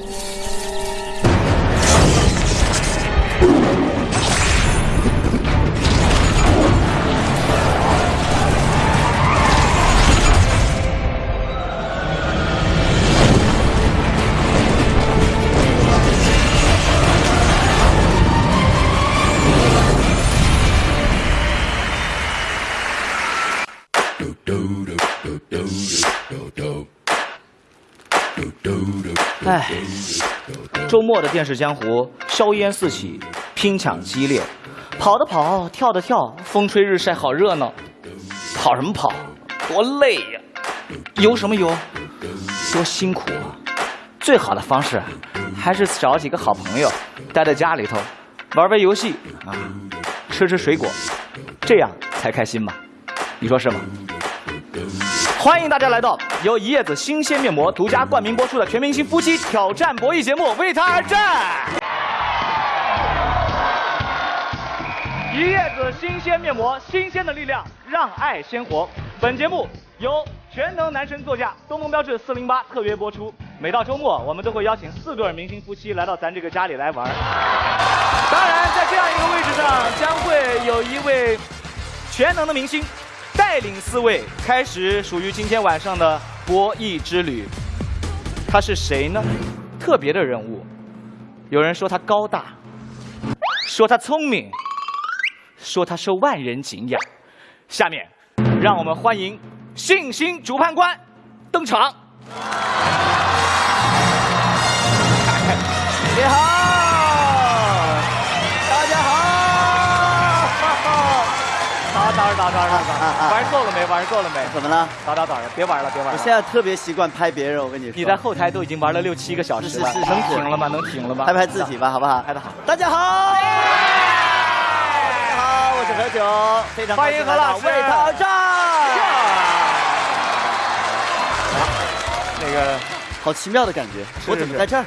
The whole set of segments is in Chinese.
you 末的电视江湖，硝烟四起，拼抢激烈，跑的跑，跳的跳，风吹日晒，好热闹。跑什么跑？多累呀！游什么游？多辛苦啊！最好的方式，还是找几个好朋友，待在家里头，玩玩游戏啊，吃吃水果，这样才开心嘛。你说是吗？欢迎大家来到由一叶子新鲜面膜独家冠名播出的全明星夫妻挑战博弈节目《为他而战》。一叶子新鲜面膜，新鲜的力量，让爱鲜活。本节目由全能男神座驾东风标致四零八特约播出。每到周末，我们都会邀请四对明星夫妻来到咱这个家里来玩。当然，在这样一个位置上，将会有一位全能的明星。带领四位开始属于今天晚上的博弈之旅。他是谁呢？特别的人物。有人说他高大，说他聪明，说他受万人敬仰。下面，让我们欢迎信心主判官登场。你好。早上早上，玩够了没？玩够了没？怎么了？早早早上，别玩了，别玩了。我现在特别习惯拍别人，我跟你说。你在后台都已经玩了六七个小时了，能停了吗？能停了吗？拍拍自己吧，好不好？拍的好。大家好，大家好，我是何炅，非常欢迎何老师为他而战。那个好奇妙的感觉，我怎么在这儿？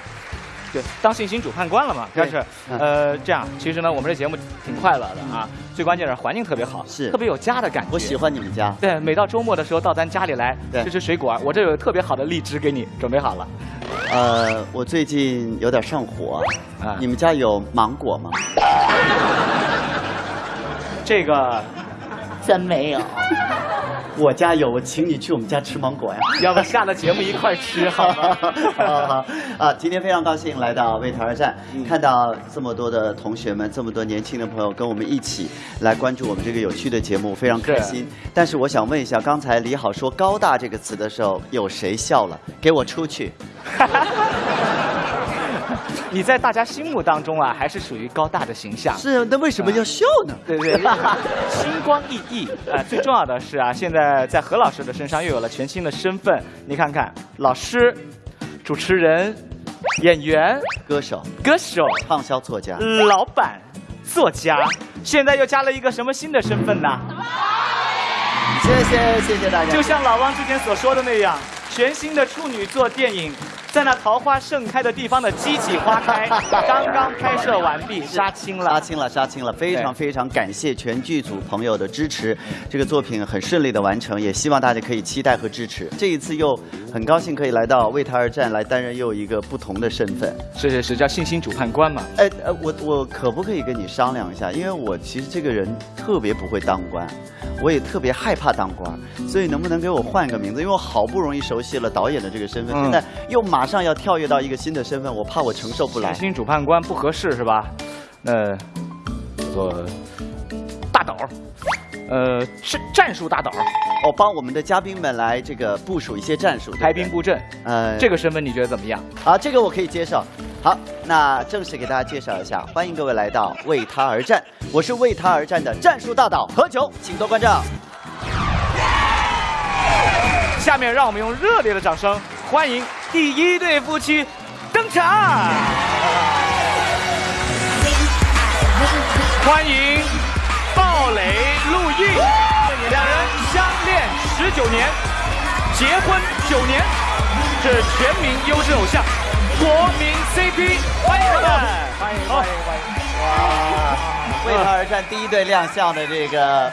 对，当信心主判官了嘛？但是，呃，这样，其实呢，我们这节目挺快乐的啊。最关键是环境特别好，是特别有家的感觉。我喜欢你们家。对，每到周末的时候到咱家里来吃吃水果，我这有特别好的荔枝给你准备好了。呃，我最近有点上火，啊，你们家有芒果吗？这个真没有。我家有，我请你去我们家吃芒果呀。要不下了节目一块吃好吗？好好啊！今天非常高兴来到为台而战，看到这么多的同学们，这么多年轻的朋友跟我们一起来关注我们这个有趣的节目，非常开心。但是我想问一下，刚才李好说“高大”这个词的时候，有谁笑了？给我出去！你在大家心目当中啊，还是属于高大的形象。是，那为什么要笑呢？对对，星光熠熠啊！最重要的是啊，现在在何老师的身上又有了全新的身份。你看看，老师、主持人、演员、歌手、歌手、畅销作家、老板、作家，现在又加了一个什么新的身份呢？谢谢谢谢大家。就像老汪之前所说的那样，全新的处女座电影。在那桃花盛开的地方的激起花开，刚刚拍摄完毕，杀青了，杀青了，杀青了！非常非常感谢全剧组朋友的支持，这个作品很顺利的完成，也希望大家可以期待和支持。这一次又很高兴可以来到为他而战，来担任又一个不同的身份。是是是，叫信心主判官嘛？哎呃，我我可不可以跟你商量一下？因为我其实这个人特别不会当官，我也特别害怕当官，所以能不能给我换一个名字？因为我好不容易熟悉了导演的这个身份，现在又马。马上要跳跃到一个新的身份，我怕我承受不来。新主判官不合适是吧？那做大导，呃，战战术大导，我帮我们的嘉宾们来这个部署一些战术，排兵布阵。呃，这个身份你觉得怎么样？啊，这个我可以接受。好，那正式给大家介绍一下，欢迎各位来到为他而战，我是为他而战的战术大导何炅，请多关照。下面让我们用热烈的掌声。欢迎第一对夫妻登场！欢迎鲍蕾、陆毅，两人相恋十九年，结婚九年，是全民优质偶像，国民 CP，欢迎他们！欢迎欢迎欢迎！哇，为他而战第一对亮相的这个。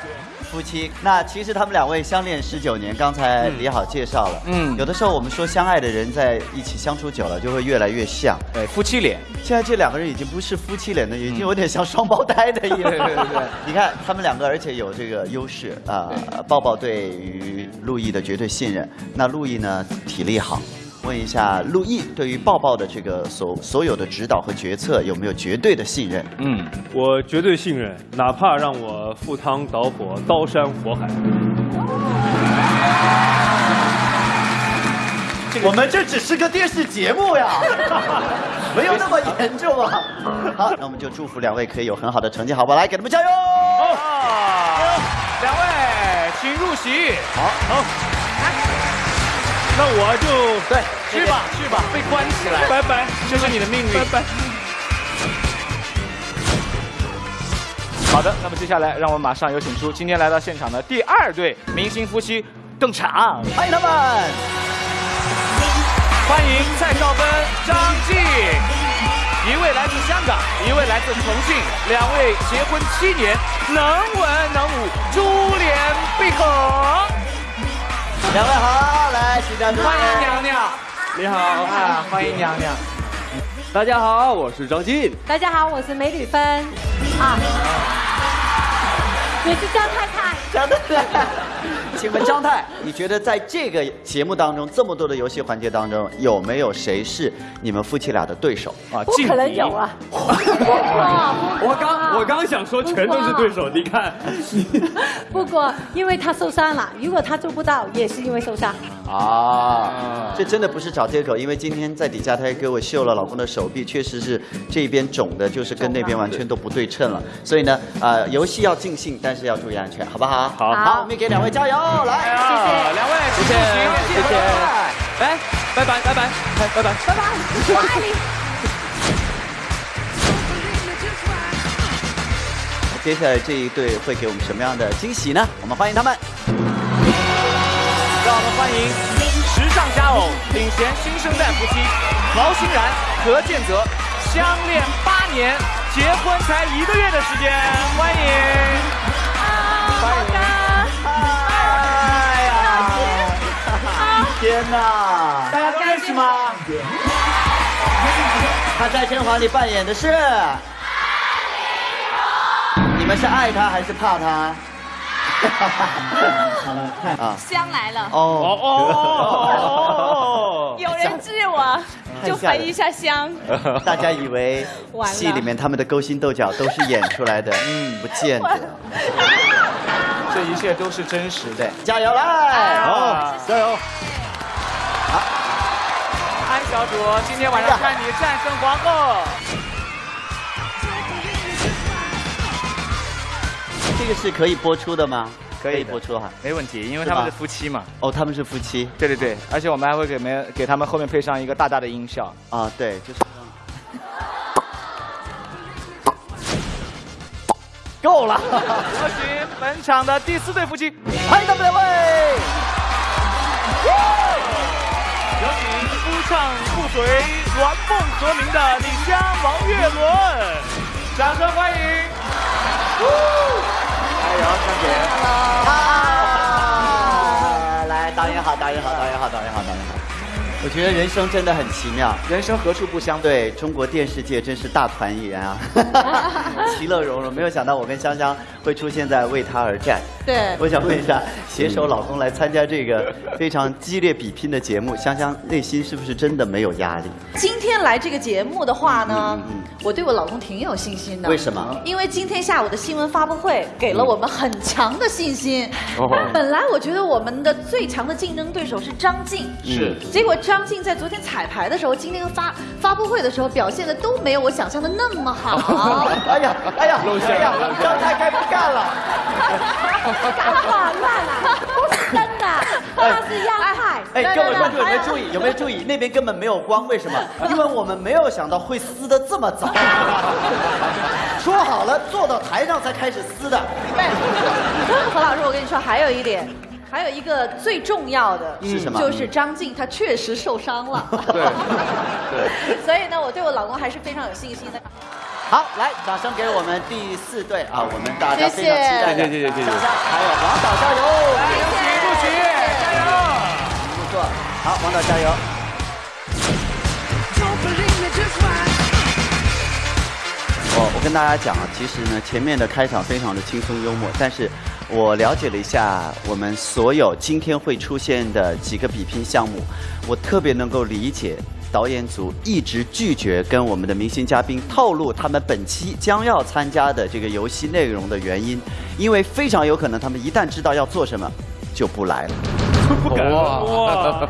夫妻。那其实他们两位相恋十九年，刚才李好介绍了。嗯嗯，有的时候我们说相爱的人在一起相处久了，就会越来越像。对，夫妻脸。现在这两个人已经不是夫妻脸了，已经有点像双胞胎的意思。对对对你看他们两个，而且有这个优势啊。抱抱对于陆毅的绝对信任。那陆毅呢，体力好。问一下陆毅，对于抱抱的这个所所有的指导和决策，有没有绝对的信任？嗯，我绝对信任，哪怕让我赴汤蹈火、刀山火海。我们这只是个电视节目呀，没有那么严重啊。好，那我们就祝福两位可以有很好的成绩，好不好？来，给他们加油！好，两位请入席。好，好，那我就对，去吧去吧，被关起来，拜拜，这是你的命运。拜拜。好的，那么接下来让我们马上有请出今天来到现场的第二对明星夫妻登场，欢迎他们。欢迎蔡少芬、张晋，一位来自香港，一位来自重庆，两位结婚七年，能文能武，珠联璧合。两位好，来，请站住。欢迎娘娘，你好啊，欢迎娘娘。大家好，我是张晋。大家好，我是梅吕芬，啊，你是张太太。张太，请问张太，你觉得在这个节目当中，这么多的游戏环节当中，有没有谁是你们夫妻俩的对手啊？不可能有啊！我刚我刚想说全都是对手，你看。不过因为他受伤了，如果他做不到，也是因为受伤。啊，这真的不是找借口，因为今天在底下他也给我秀了老公的手臂，确实是这边肿的，就是跟那边完全都不对称了。所以呢，呃，游戏要尽兴，但是要注意安全，好不好？好好，我们给两位加油，来，谢谢两位，谢谢，谢谢哎，拜拜拜拜，拜拜拜拜。我爱你。接下来这一对会给我们什么样的惊喜呢？我们欢迎他们。让我们欢迎时尚佳偶、领衔新生代夫妻毛欣然、何建泽，相恋八年，结婚才一个月的时间，欢迎。欢迎。天哪！大家都认识吗？他在《甄嬛》里扮演的是。你们是爱他还是怕他？好了，看啊，香来了，哦哦 有人治我，就焚一下香。大家以为戏里面他们的勾心斗角都是演出来的，嗯，不见得。这一切都是真实的。加油来！好，加油！安小主，今天晚上看你战胜皇后。这个是可以播出的吗？可以的播出哈。没问题，因为他们是夫妻嘛。哦，他们是夫妻对对对，而且我们还会给没给他们后面配上一个大大的音效。啊，对，就是。够了，有请本场的第四对夫妻，欢迎他们两位。唱不随、鸾梦和鸣的李湘、王岳伦，掌声欢迎！哎呦，香姐，啊！来，导演好，导演好，导演好，导演好，导演好。我觉得人生真的很奇妙，人生何处不相对中国电视界真是大团圆啊，其乐融融。没有想到我跟香香会出现在为他而战。对我想问一下，携手老公来参加这个非常激烈比拼的节目，香香内心是不是真的没有压力？今天来这个节目的话呢，嗯嗯嗯我对我老公挺有信心的。为什么？因为今天下午的新闻发布会给了我们很强的信心。哦本来我觉得我们的最强的竞争对手是张晋，是结果张晋在昨天彩排的时候，今天发发布会的时候表现的都没有我想象的那么好。哎呀，哎呀，露馅哎呀了张太该不干了。干得好乱啊！不是 真的，他是央派。哎，各位观众有没有注意？有没有注意？那边根本没有光，为什么？因为我们没有想到会撕的这么早。说好了，坐到台上才开始撕的。何老师，我跟你说，还有一点。还有一个最重要的是什么就是张晋他确实受伤了。对 对。所以呢，我对我老公还是非常有信心的。好，来，掌声给我们第四队啊，我们大家非常期待的谢谢谢谢谢谢还有王导加油，不许不许，加油！不错，好，王导加油。我我跟大家讲啊，其实呢，前面的开场非常的轻松幽默，但是我了解了一下我们所有今天会出现的几个比拼项目，我特别能够理解导演组一直拒绝跟我们的明星嘉宾透露他们本期将要参加的这个游戏内容的原因，因为非常有可能他们一旦知道要做什么，就不来了。不敢哇，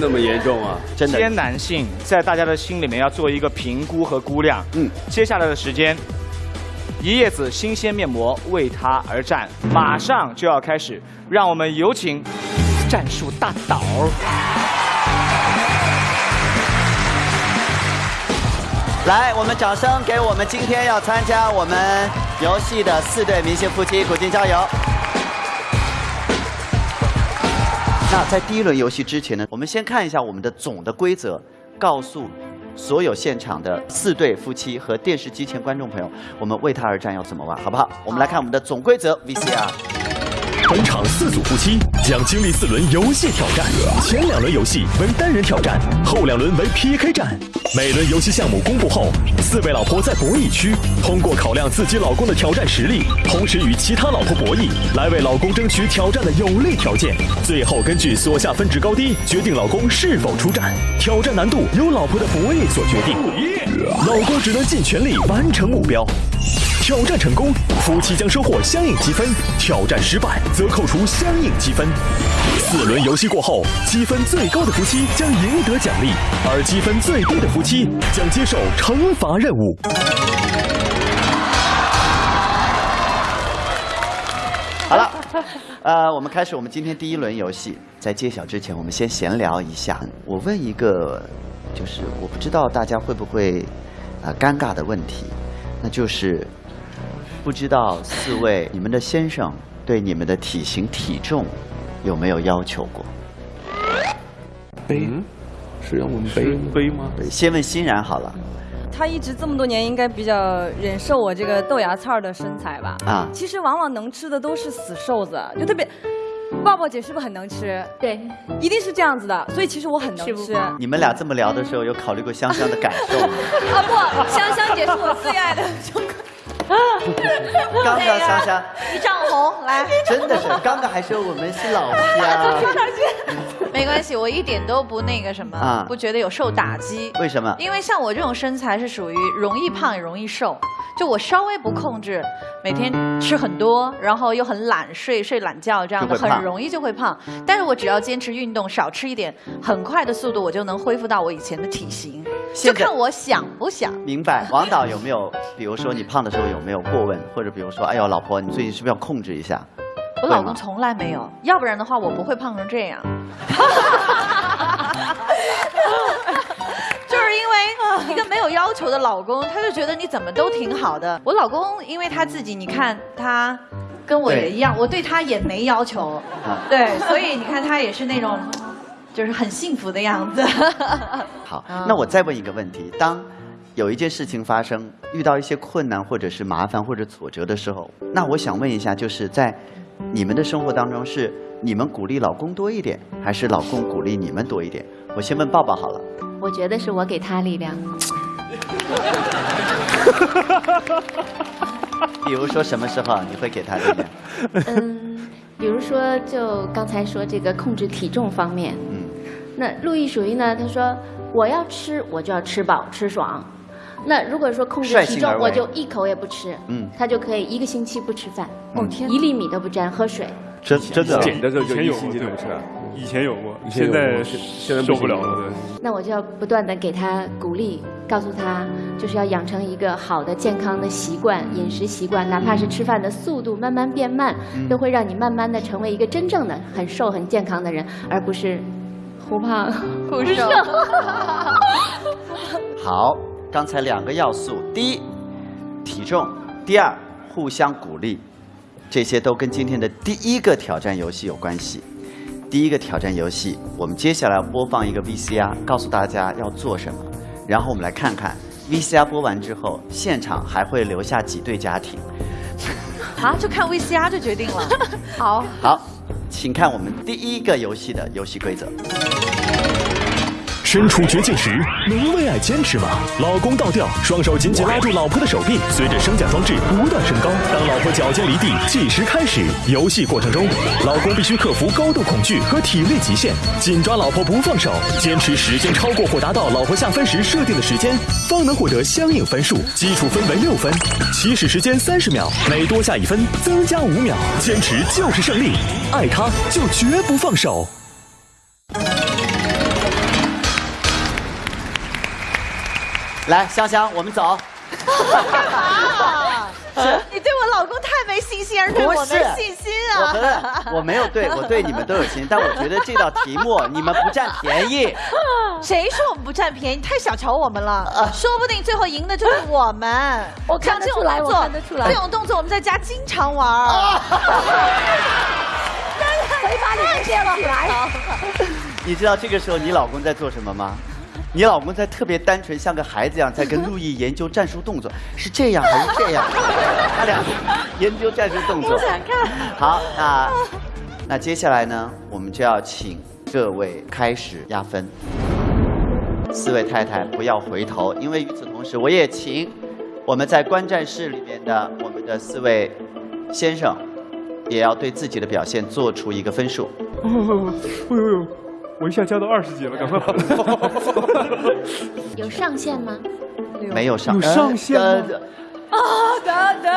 那么严重啊？真的艰难性在大家的心里面要做一个评估和估量。嗯接下来的时间，一叶子新鲜面膜为它而战，马上就要开始，让我们有请战术大导。来，我们掌声给我们今天要参加我们游戏的四对明星夫妻，鼓劲加油！那在第一轮游戏之前呢，我们先看一下我们的总的规则，告诉所有现场的四对夫妻和电视机前观众朋友，我们为他而战要怎么玩，好不好？我们来看我们的总规则 VCR。本场四组夫妻将经历四轮游戏挑战，前两轮游戏为单人挑战，后两轮为 PK 战。每轮游戏项目公布后，四位老婆在博弈区通过考量自己老公的挑战实力，同时与其他老婆博弈，来为老公争取挑战的有利条件。最后根据所下分值高低决定老公是否出战。挑战难度由老婆的博弈所决定，老公只能尽全力完成目标。挑战成功，夫妻将收获相应积分；挑战失败，则扣除相应积分。四轮游戏过后，积分最高的夫妻将赢得奖励，而积分最低的夫妻将接受惩罚任务。好了，呃，我们开始我们今天第一轮游戏。在揭晓之前，我们先闲聊一下。我问一个，就是我不知道大家会不会、呃尴尬的问题，那就是不知道四位你们的先生对你们的体型体重有没有要求过？背是让我们背背吗？先问欣然好了他一直这么多年应该比较忍受我这个豆芽菜的身材吧？啊，其实往往能吃的都是死瘦子，就特别。抱抱姐是不是很能吃？对，一定是这样子的，所以其实我很能吃。你们俩这么聊的时候，有考虑过香香的感受吗？啊不，香香姐是我最爱的。刚刚香香一丈红，来，真的是，刚刚还说我们是老乡，没关系，我一点都不那个什么，啊不觉得有受打击。为什么？因为像我这种身材是属于容易胖也容易瘦，就我稍微不控制，每天吃很多，然后又很懒睡睡懒觉这样的，很容易就会胖。但是我只要坚持运动，少吃一点，很快的速度我就能恢复到我以前的体型，就看我想不想。明白，王导有没有，比如说你胖的时候有没有过问，或者比如说，哎呦，老婆，你最近是不是要控制一下？我老公从来没有，要不然的话我不会胖成这样。就是因为一个没有要求的老公，他就觉得你怎么都挺好的。我老公因为他自己，你看他跟我也一样，我对他也没要求，啊对，所以你看他也是那种就是很幸福的样子。好，啊那我再问一个问题：当有一件事情发生，遇到一些困难或者是麻烦或者挫折的时候，那我想问一下，就是在你们的生活当中，是你们鼓励老公多一点，还是老公鼓励你们多一点？我先问抱抱好了。我觉得是我给他力量。比如说什么时候你会给他力量？嗯，比如说就刚才说这个控制体重方面，嗯，那陆毅属于呢，他说我要吃我就要吃饱吃爽。那如果说控制体重我就一口也不吃，嗯。他就可以一个星期不吃饭，哦天一粒米都不沾，喝水。真真的减的时候就一以前有过，对星期都不吃啊。以前有过，以前有过现在现在受不了。了。那我就要不断的给他鼓励，告诉他就是要养成一个好的健康的习惯，饮食习惯，哪怕是吃饭的速度慢慢变慢，都会让你慢慢的成为一个真正的很瘦很健康的人，而不是忽胖忽瘦。好，刚才两个要素，第一，体重；第二，互相鼓励，这些都跟今天的第一个挑战游戏有关系。第一个挑战游戏，我们接下来播放一个 VCR，告诉大家要做什么，然后我们来看看 VCR 播完之后，现场还会留下几对家庭。啊，就看 VCR 就决定了。好，好，请看我们第一个游戏的游戏规则。身处绝境时，能为爱坚持吗？老公倒吊，双手紧紧拉住老婆的手臂，随着升降装置不断升高。当老婆脚尖离地，计时开始。游戏过程中，老公必须克服高度恐惧和体力极限，紧抓老婆不放手，坚持时间超过或达到老婆下分时设定的时间，方能获得相应分数。基础分为六分，起始时间三十秒，每多下一分增加五秒。坚持就是胜利，爱他就绝不放手。来，香香，我们走。干嘛？你对我老公太没信心，而对我没信心啊！我我没有对，我对你们都有信心，但我觉得这道题目 你们不占便宜。谁说我们不占便宜？你太小瞧我们了，说不定最后赢的就是我们。我看得出来，我看得出来。这种动作我们在家经常玩。谁把你接了来？你知道这个时候你老公在做什么吗？你老公在特别单纯，像个孩子一样，在跟陆毅研究战术动作，是这样还是这样？他俩研究战术动作。不想看。好，那那接下来呢，我们就要请各位开始压分。四位太太不要回头，因为与此同时，我也请我们在观战室里面的我们的四位先生，也要对自己的表现做出一个分数。哎呦呦！我一下加到二十级了，赶快跑！有上限吗？没有上，有上限吗？啊，等等，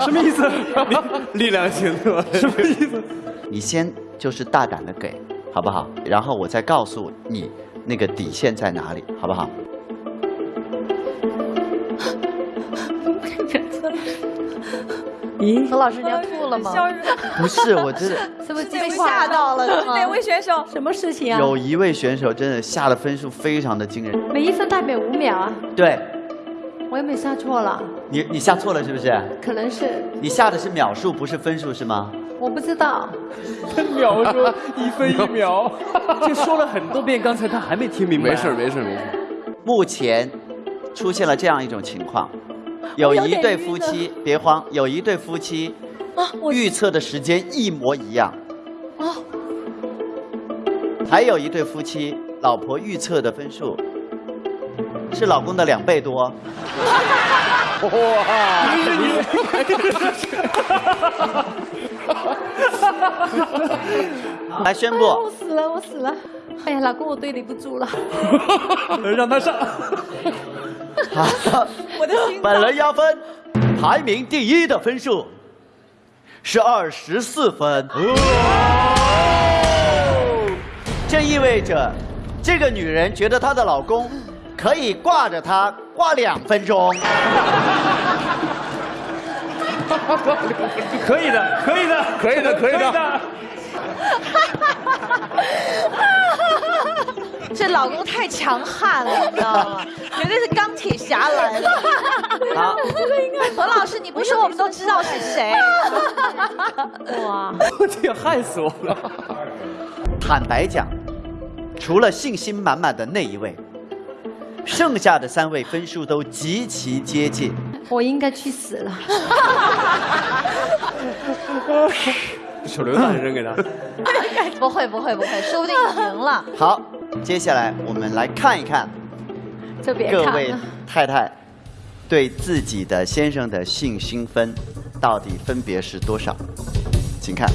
什么意思？力量型是吧？什么意思？你先就是大胆的给，好不好？然后我再告诉你那个底线在哪里，好不好？咦，何老师你要吐了吗？不是，我真的是不是被吓到了？哪位选手？什么事情啊？有一位选手真的下的分数非常的惊人，每一分代表五秒啊。对，我也没下错了？你你下错了是不是？可能是。你下的是秒数，不是分数是吗？我不知道。秒数一分一秒，就说了很多遍，刚才他还没听明白。没事没事没事。目前出现了这样一种情况。有一对夫妻，别慌，有一对夫妻预测的时间一模一样。啊。还有一对夫妻，老婆预测的分数是老公的两倍多。哇！来宣布。我死了，我死了！哎呀，老公，我对你不住了。让他上。好，我的本轮压分，排名第一的分数是二十四分。这意味着，这个女人觉得她的老公可以挂着她挂两分钟。可以的，可以的，可以的，可以的。这老公太强悍了，你知道吗？绝对是钢铁侠来了。好，何老师，你不说我们都知道是谁。哇，这也害死我了。坦白讲，除了信心满满的那一位，剩下的三位分数都极其接近。我应该去死了。手榴弹扔给他。不会不会不会，说不定赢了。好。接下来我们来看一看，各位太太对自己的先生的信心分到底分别是多少？请看。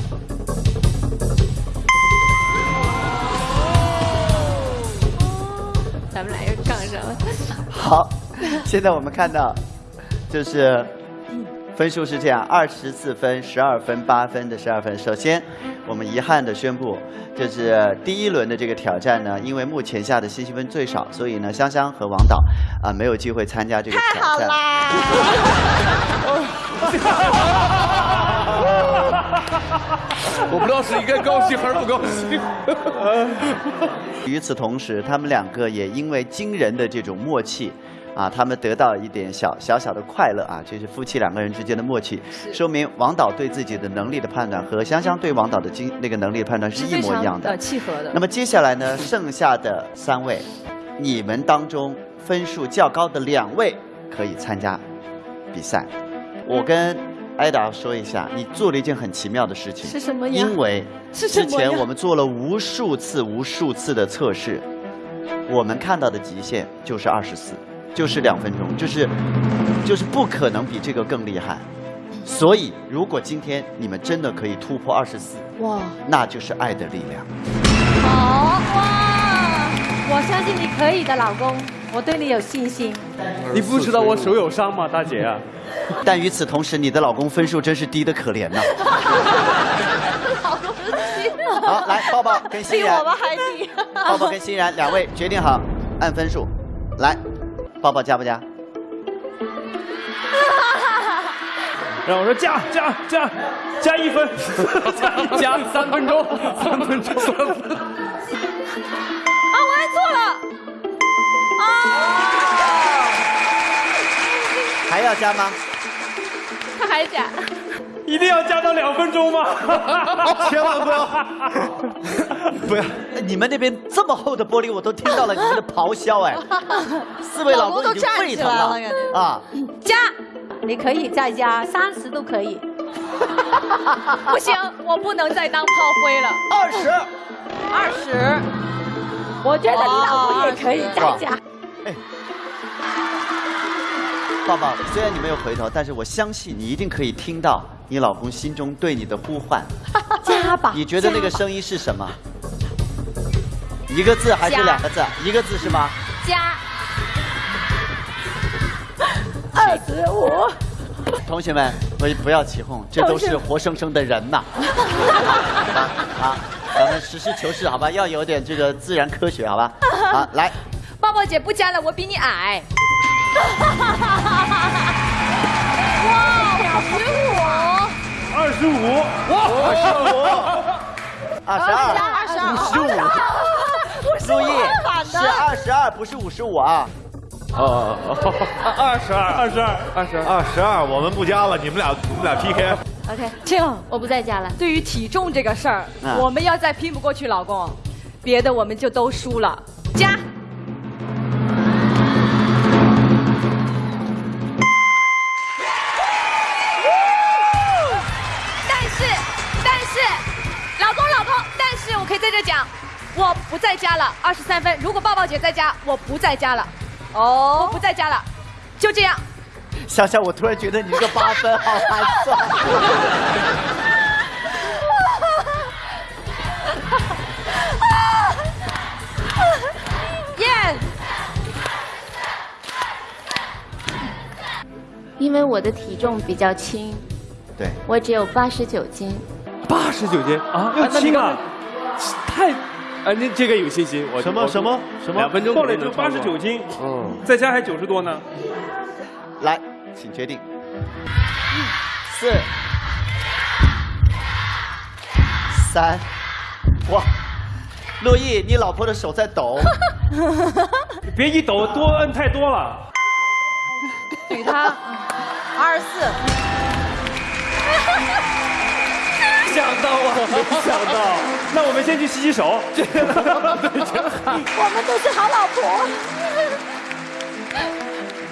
咱们俩又杠上了。好，现在我们看到就是分数是这样：二十四分、十二分、八分的十二分。首先，我们遗憾的宣布。就是第一轮的这个挑战呢，因为目前下的信息分最少，所以呢，香香和王导啊没有机会参加这个挑战。太好啦！我不知道是应该高兴还是不高兴。与此同时，他们两个也因为惊人的这种默契。啊，他们得到一点小小小的快乐啊，这是夫妻两个人之间的默契，说明王导对自己的能力的判断和香香对王导的经那个能力的判断是一模一样的，契合的。那么接下来呢，剩下的三位，你们当中分数较高的两位可以参加比赛。我跟艾达说一下，你做了一件很奇妙的事情，是什么呀？因为之前我们做了无数次、无数次的测试，我们看到的极限就是二十四，就是两分钟，就是就是不可能比这个更厉害。所以，如果今天你们真的可以突破二十四，哇，那就是爱的力量。好哇！我相信你可以的，老公，我对你有信心。你不知道我手有伤吗，大姐啊？但与此同时，你的老公分数真是低的可怜呐。好，来，抱抱跟欣然，比我们还低。抱抱跟欣然两位决定好按分数，来，抱抱加不加？然后我说加加加加一分，加一加 三分钟，三分钟，三分。啊，我按错了。啊！还要加吗？他还加，一定要加到两分钟吗？千万不要，不要！哎你们那边这么厚的玻璃，我都听到了你们的咆哮哎！四位老公已经沸腾老公都站起来了了啊！加，你可以再加三十都可以。不行，我不能再当炮灰了。二十，二十。我觉得你老公也可以再加。哎抱抱，虽然你没有回头，但是我相信你一定可以听到你老公心中对你的呼唤。加吧。你觉得那个声音是什么？一个字还是两个字？一个字是吗？加 二十五。同学们，不不要起哄，这都是活生生的人呐。好吧，好，咱们实事求是，好吧，要有点这个自然科学，好吧？好，来，抱抱姐不加了，我比你矮。哇，十五，二十五，哇，二十五，二十二，二十二。五十五。陆毅是二十二，不是五十五啊。哦，二。十二，二十二，二十二。二十二，我们不加了，你们俩你们俩 PK。OK，这样，我不再加了。对于体重这个事儿，啊我们要再拼不过去老公，别的我们就都输了。加。讲，我不在家了，二十三分。如果抱抱姐在家，我不在家了。哦，我不在家了，就这样。想想，我突然觉得你这个八分好寒酸。耶！因为我的体重比较轻，对，我只有八十九斤。八十九斤啊，又轻啊，太，啊，您这个有信心，我什么什么什么两分钟后来就八十九，斤，嗯，在家还九十多呢。来，请决定。四、三，哇，陆毅，你老婆的手在抖。别一抖，多摁太多了。怼他二十四。想到啊，没想到。那我们先去洗洗手。我们都是好老婆。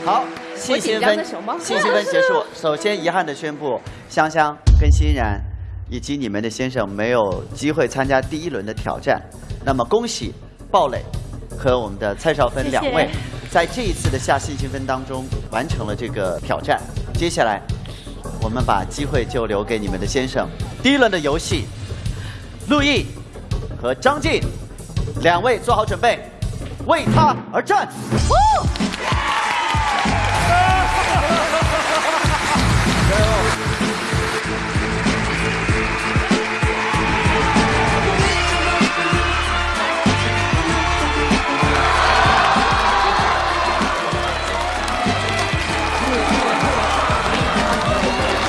好，信心分信息分结束。首先遗憾的宣布，香香跟欣然以及你们的先生没有机会参加第一轮的挑战。那么恭喜鲍蕾和我们的蔡少芬谢谢两位，在这一次的下信息分当中完成了这个挑战。接下来，我们把机会就留给你们的先生。第一轮的游戏，陆毅和张晋两位做好准备，为他而战。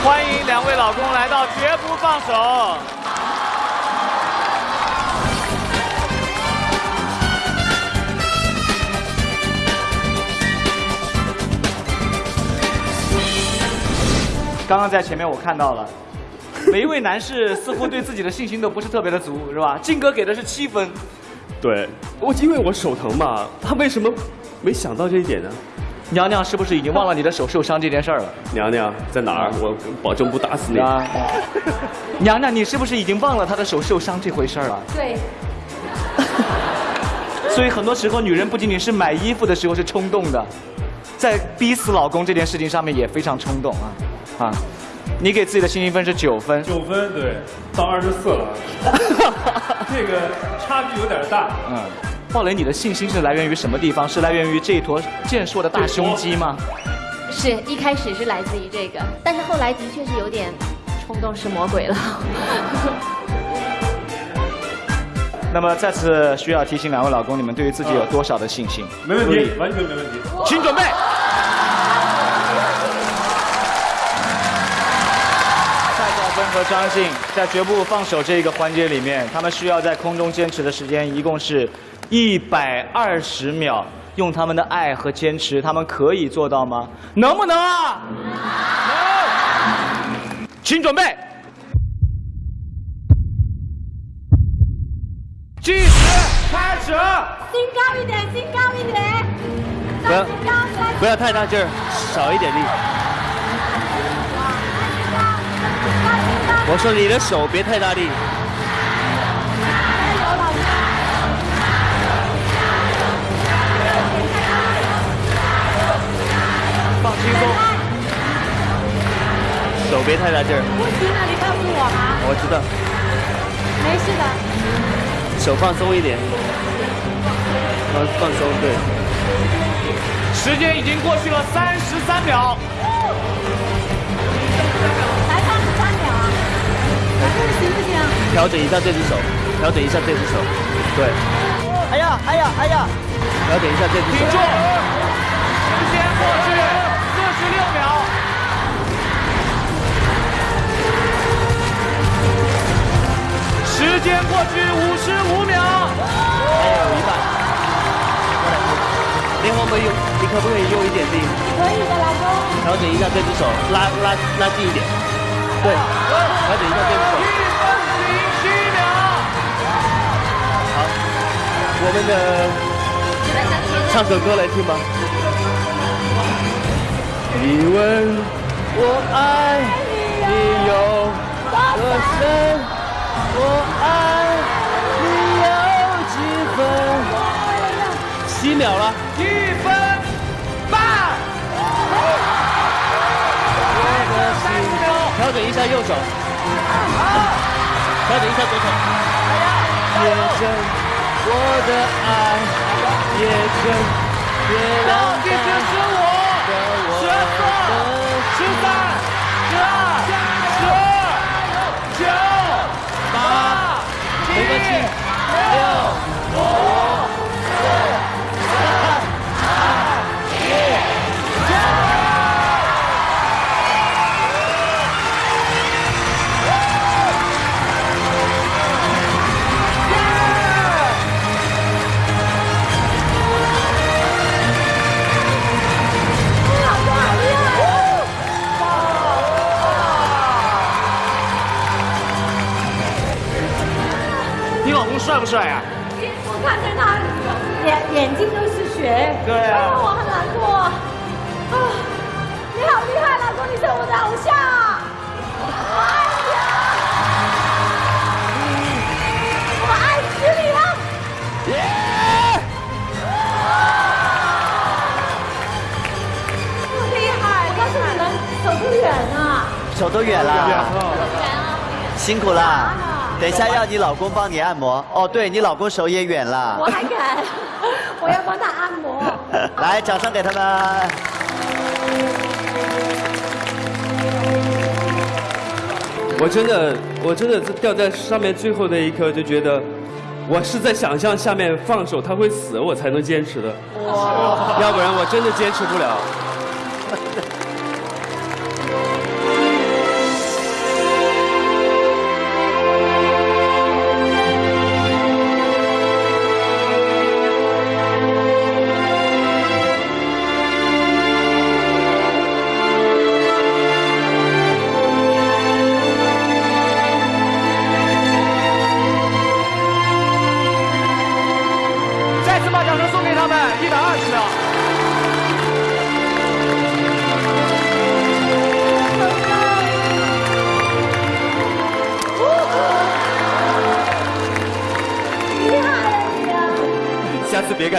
欢迎两位老公来到绝不放手。刚刚在前面我看到了，每一位男士似乎对自己的信心都不是特别的足，是吧？靖哥给的是七分，对，我因为我手疼嘛，他为什么没想到这一点呢。娘娘是不是已经忘了你的手受伤这件事儿了？娘娘在哪儿？我保证不打死你。啊，娘娘，你是不是已经忘了她的手受伤这回事儿了？对，所以很多时候，女人不仅仅是买衣服的时候是冲动的，在逼死老公这件事情上面也非常冲动啊啊！你给自己的信心分是九分，九分对，到二十四了，这个差距有点大。嗯，鲍蕾，你的信心是来源于什么地方？是来源于这一坨健硕的大胸肌吗？是一开始是来自于这个，但是后来的确是有点冲动是魔鬼了。那么再次需要提醒两位老公，你们对于自己有多少的信心？没问题，完全没问题。请准备。和张信在绝不放手这个环节里面，他们需要在空中坚持的时间一共是一百二十秒。用他们的爱和坚持，他们可以做到吗？能不能啊？能。请准备。计时开始。心高一点，心高一点。不要不要太大劲儿，少一点力。我说你的手别太大力。放轻松，手别太大劲儿。不行了，你告诉我吗。我知道，没事的。手放松一点，放放松，对。时间已经过去了三十三秒。调整一下这只手，调整一下这只手，对。哎呀，哎呀，哎呀！调整一下这只手。顶住！时间过去四十六秒。时间过去五十五秒。还有一半。你可不可以用？你可不可以用一点力？可以的，老公。调整一下这只手，拉拉拉近一点。对，调整一下这只手。一分零七秒。好，我们的唱首歌来听吧。你问我爱你有多深，我爱你有几分？七秒了。一分半。调整一下右手，调整一下左手。夜深，我的爱，也真，别让倒计时十五、十四、十三、十二、十二、九、八、没关系七、六、五、帅不帅呀、我看着他眼眼睛都是血，对啊让我很难过。啊，你好厉害，老公，你是我的偶像啊！我爱你啊！我爱死你了！这么厉害，你们走不远啊！走多远了，辛苦了。等一下要你老公帮你按摩。哦，对你老公手也远了我。还敢，我要帮他按摩。来，掌声给他们。我真的，我真的掉在上面最后那一刻就觉得，我是在想象下面放手他会死，我才能坚持的。要不然我真的坚持不了。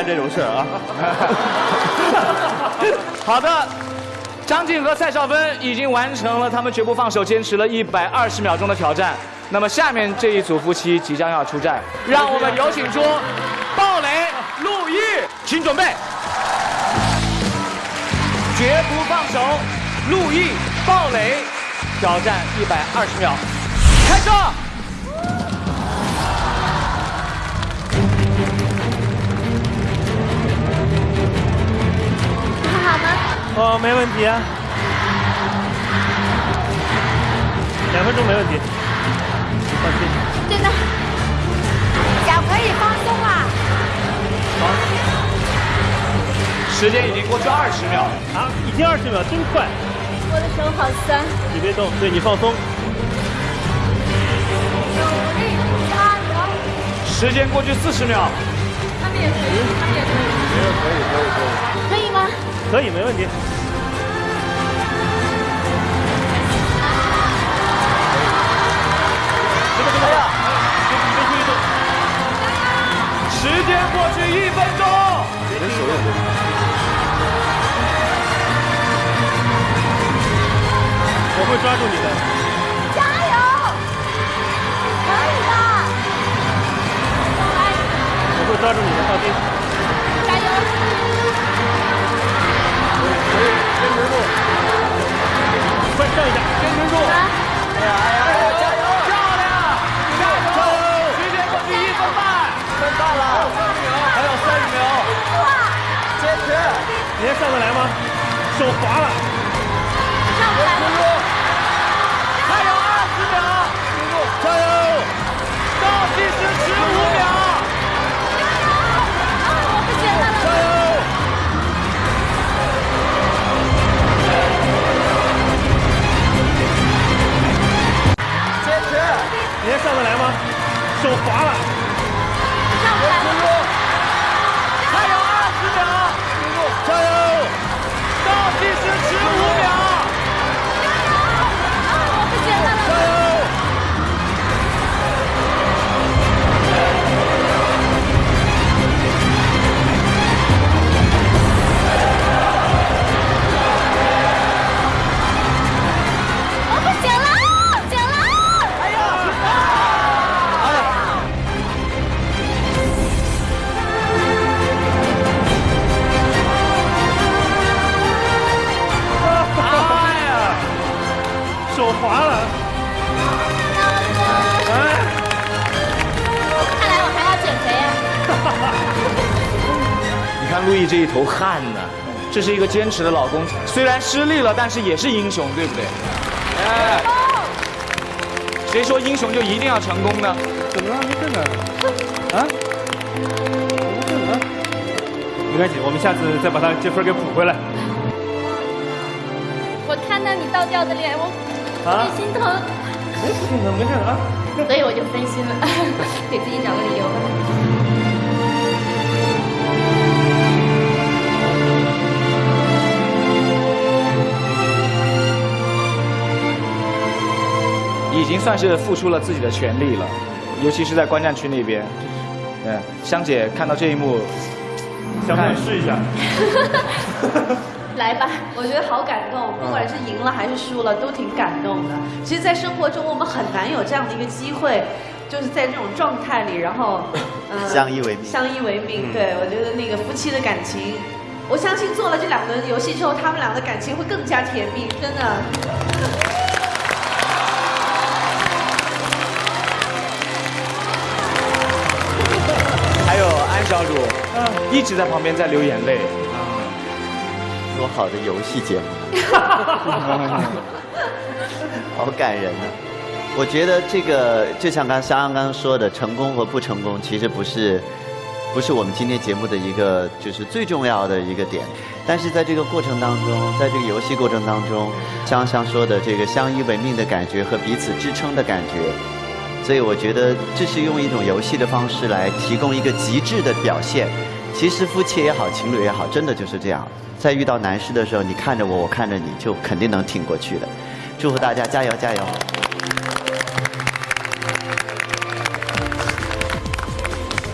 这种事儿啊。好的，张晋和蔡少芬已经完成了他们绝不放手、坚持了一百二十秒钟的挑战。那么下面这一组夫妻即将要出战，让我们有请出鲍蕾、陆毅，请准备，绝不放手，陆毅、鲍蕾，挑战一百二十秒，开始。哦，没问题啊，两分钟没问题，放心。真的，脚可以放松啊。时间已经过去二十秒，啊，已经二十秒，真快！我的手好酸。你别动，对你放松。努力加油！时间过去四十秒，他们也可以，他们也可以。可以，可以，可以。可以吗？可以，没问题。时间过去一分钟，人手也我会抓住你的。加油！可以的。我会抓住你的，放心。持住，快上一下，坚持住。哎呀哎呀哎呀，加油！漂亮，加油！时间过去一分半，分半了，还有三十秒，坚持，你还上得来吗？手滑了。上不来了。还有二十秒，加油！倒计时十五秒，你还上得来吗？手滑了。上不来了。还有二十秒，加油！倒计时十五秒，滑了。哎，看来我还要减肥啊。你看陆毅这一头汗呢，这是一个坚持的老公，虽然失利了，但是也是英雄，对不对？哎，谁说英雄就一定要成功呢？怎么了？没事呢。啊？没事啊？没关系，我们下次再把他这分给补回来。我看到你倒掉的脸，我特啊别心疼，没事的，没事啊。所以我就分心了，给自己找个理由。已经算是付出了自己的全力了，尤其是在观战区那边。嗯，香姐看到这一幕，想不想试一下？来吧，我觉得好感动，不管是赢了还是输了，都挺感动的。其实，在生活中我们很难有这样的一个机会，就是在这种状态里，然后，呃相依为命相依为命。嗯对，我觉得那个夫妻的感情，我相信做了这两轮游戏之后，他们俩的感情会更加甜蜜，真的。还有安小主，一直在旁边在流眼泪。多好的游戏节目，好感人呢、我觉得这个就像刚香刚刚说的，成功和不成功其实不是不是我们今天节目的一个就是最重要的一个点，但是在这个过程当中，在这个游戏过程当中，香香说的这个相依为命的感觉和彼此支撑的感觉，所以我觉得这是用一种游戏的方式来提供一个极致的表现。其实夫妻也好，情侣也好，真的就是这样。在遇到难事的时候，你看着我，我看着你，就肯定能挺过去的。祝福大家加油加油！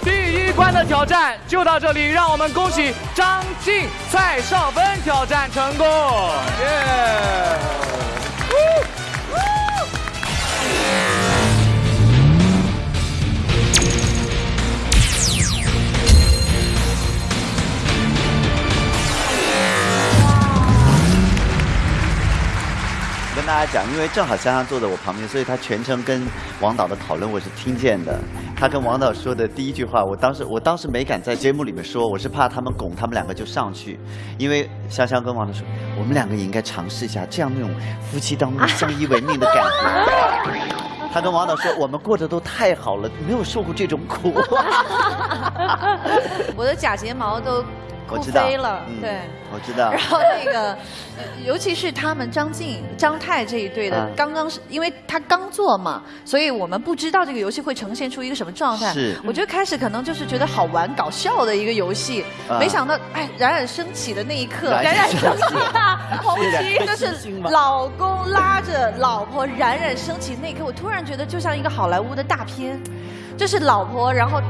第一关的挑战就到这里，让我们恭喜张晋、蔡少芬挑战成功。耶！跟大家讲，因为正好香香坐在我旁边，所以他全程跟王导的讨论我是听见的。他跟王导说的第一句话，我当时我当时没敢在节目里面说，我是怕他们拱他们两个就上去，因为香香跟王导说，我们两个也应该尝试一下这样那种夫妻当中相依为命的感觉。他跟王导说，我们过得都太好了，没有受过这种苦。我的假睫毛都我知道飞了，嗯对。我知道 然。后那个，呃尤其是他们张晋、张泰这一对的啊，刚刚是因为他刚做嘛，所以我们不知道这个游戏会呈现出一个什么状态。是我觉得开始可能就是觉得好玩、搞笑的一个游戏，啊没想到哎，冉冉升起的那一刻，冉冉升起红旗 就是 老公拉着老婆冉冉升起那一刻，我突然觉得就像一个好莱坞的大片，就是老婆然后。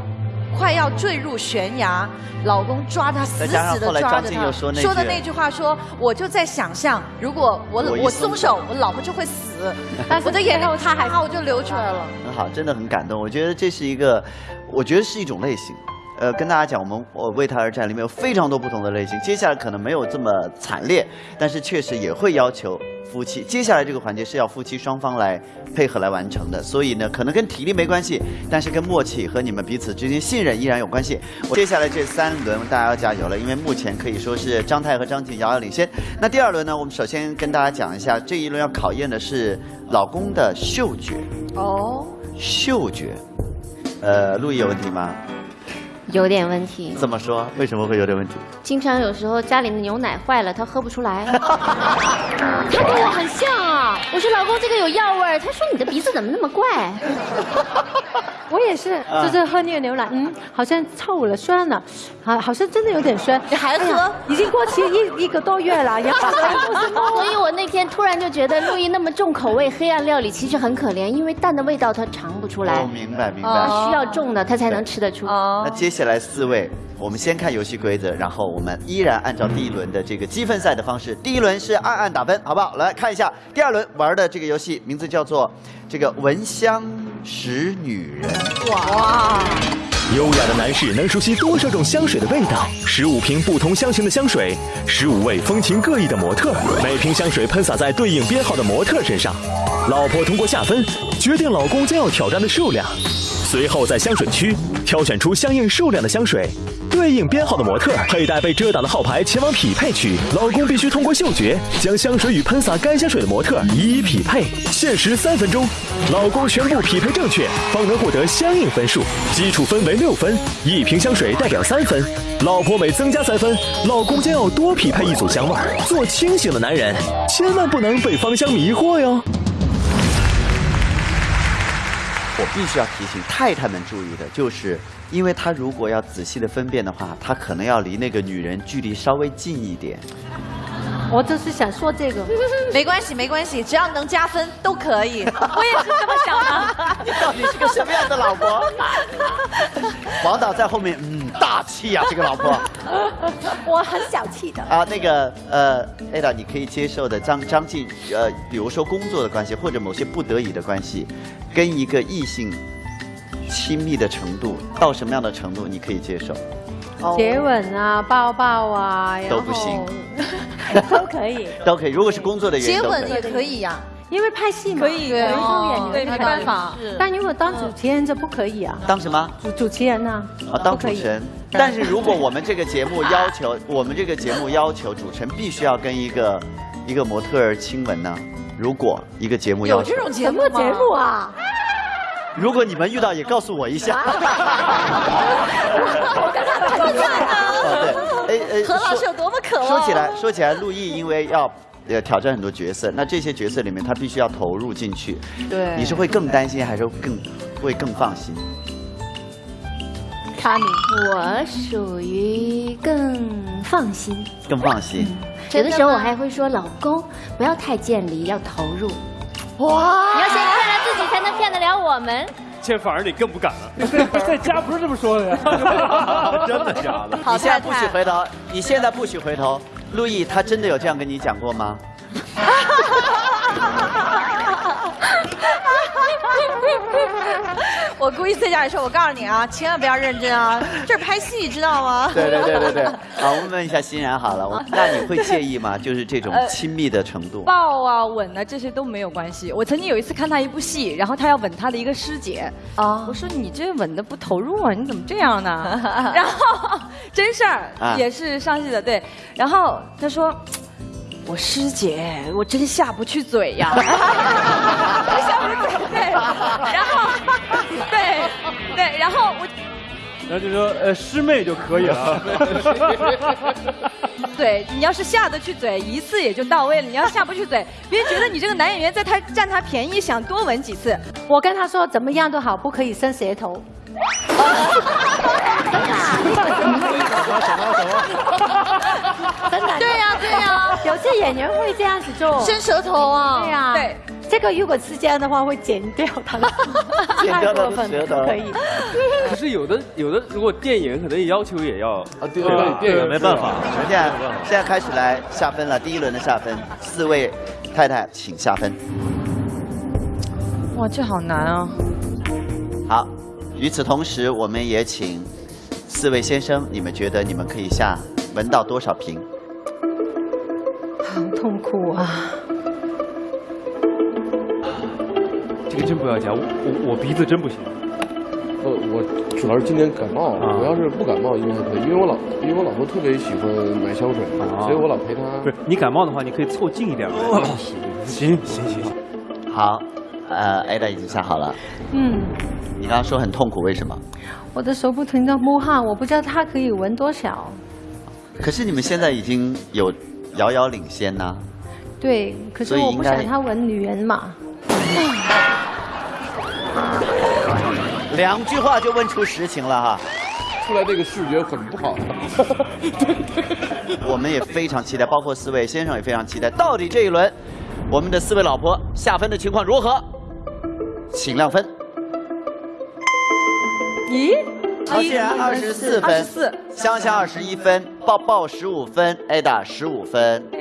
快要坠入悬崖，老公抓她死死的抓着她，说说的那句话说，我就在想象，如果我我松松手，我老婆就会死，我的眼泪她还我就流出来了。很好，真的很感动。我觉得这是一个，我觉得是一种类型。呃，跟大家讲，我们我为他而战里面有非常多不同的类型。接下来可能没有这么惨烈，但是确实也会要求夫妻。接下来这个环节是要夫妻双方来配合来完成的，所以呢，可能跟体力没关系，但是跟默契和你们彼此之间信任依然有关系。我接下来这三轮大家要加油了，因为目前可以说是张泰和张晋遥遥领先。那第二轮呢，我们首先跟大家讲一下，这一轮要考验的是老公的嗅觉。哦，嗅觉，呃，陆毅有问题吗？有点问题。怎么说？为什么会有点问题？经常有时候家里的牛奶坏了，他喝不出来。他跟我很像啊！我说老公，这个有药味儿。他说你的鼻子怎么那么怪？我也是，啊就是喝那个牛奶，嗯，好像臭了，酸了，好，好像真的有点酸。你还喝已经过期一一个多月了，然后都是猫 所以我那天突然就觉得陆毅那么重口味黑暗料理其实很可怜，因为蛋的味道他尝不出来哦，，明白明白。他需要重的他才能吃得出。哦那接下来四位，我们先看游戏规则，然后我们依然按照第一轮的这个积分赛的方式，第一轮是暗暗打分，好不好？来看一下第二轮玩的这个游戏，名字叫做这个闻香识女人。哇！优雅的男士能熟悉多少种香水的味道？十五瓶不同香型的香水，十五位风情各异的模特，每瓶香水喷洒在对应编号的模特身上。老婆通过下分决定老公将要挑战的数量，随后在香水区挑选出相应数量的香水。对应编号的模特佩戴被遮挡的号牌前往匹配区，老公必须通过嗅觉将香水与喷洒该香水的模特一一匹配，限时三分钟，老公全部匹配正确，方能获得相应分数。基础分为六分，一瓶香水代表三分，老婆每增加三分，老公将要多匹配一组香味。做清醒的男人，千万不能被芳香迷惑哟。我必须要提醒太太们注意的，就是因为她如果要仔细的分辨的话，她可能要离那个女人距离稍微近一点。我就是想说这个，没关系，没关系，只要能加分都可以。我也是这么想的。你到底是个什么样的老婆？王导在后面，嗯，大气啊、这个老婆。我很小气的。啊，那个呃，Ada，你可以接受的张张晋，呃，比如说工作的关系或者某些不得已的关系，跟一个异性亲密的程度到什么样的程度你可以接受？接吻啊，抱抱啊，都不行，都可以，都可以。如果是工作的原因。接吻也可以呀、因为拍戏嘛，可以演员对没办法但如果当主持人就不可以啊，当什么？主主持人呢？啊，当主持人。但是如果我们这个节目要求，我们这个节目要求主持人必须要跟一个一个模特儿亲吻呢？如果一个节目要求，什么节目啊？如果你们遇到也告诉我一下。哦，对，哎哎，何老师有多么渴望？说起来，说起来，陆毅因为要呃挑战很多角色，那这些角色里面他必须要投入进去。对你是会更担心，还是更会更放心？卡米，我属于更放心。更放心。有的时候我还会说，老公不要太见离，要投入。哇你要先骗了自己，才能骗得了我们。这反而你更不敢了。在 在家不是这么说的呀。真的假的？你现在不许回头，你现在不许回头。陆毅，他真的有这样跟你讲过吗？我故意在家里说，我告诉你啊，千万不要认真啊，这是拍戏，知道吗？对对对对对。好，我们问一下欣然好了，我那你会介意吗？就是这种亲密的程度。抱啊、吻啊，这些都没有关系。我曾经有一次看他一部戏，然后他要吻他的一个师姐，啊，我说你这吻的不投入啊，你怎么这样呢？然后真事儿啊也是上戏的，对。然后他说。我师姐，我真下不去嘴呀，我下不去嘴，对，然后，对，对，然后我，然后就说呃师妹就可以了。对你要是下得去嘴，一次也就到位了。你要下不去嘴，别人觉得你这个男演员在他占他便宜，想多吻几次。我跟他说怎么样都好，不可以伸舌头。真的？对呀对呀，有些演员会这样子做，伸舌头啊。对呀，对，这个如果是这样的话，会剪掉他的，剪掉他的太过分舌头可以。可是有的有的，如果电影可能要求也要啊，对对电影没办法。现在现在开始来下分了，第一轮的下分，四位太太请下分。哇，这好难啊！好，与此同时，我们也请四位先生，你们觉得你们可以下闻到多少瓶？好痛苦啊！这个真不要讲，我我我鼻子真不行。我我主要是今天感冒，啊我要是不感冒应该还可以，因为我老因为我老婆特别喜欢买香水，啊所以我老陪她。不是你感冒的话，你可以凑近一点来。行行行，好，呃，Ada 已经下好了。嗯，你刚刚说很痛苦，为什么？我的手不停的摸汗，我不知道它可以闻多少。可是你们现在已经有遥遥领先呐、对，可是我不想他闻女人嘛。两句话就问出实情了哈。出来这个视觉很不好。我们也非常期待，包括四位先生也非常期待，到底这一轮我们的四位老婆下分的情况如何？请亮分。咦？曹欣然二十四分，二十四。香香二十一分，抱抱十五分，Ada 十五分。哎，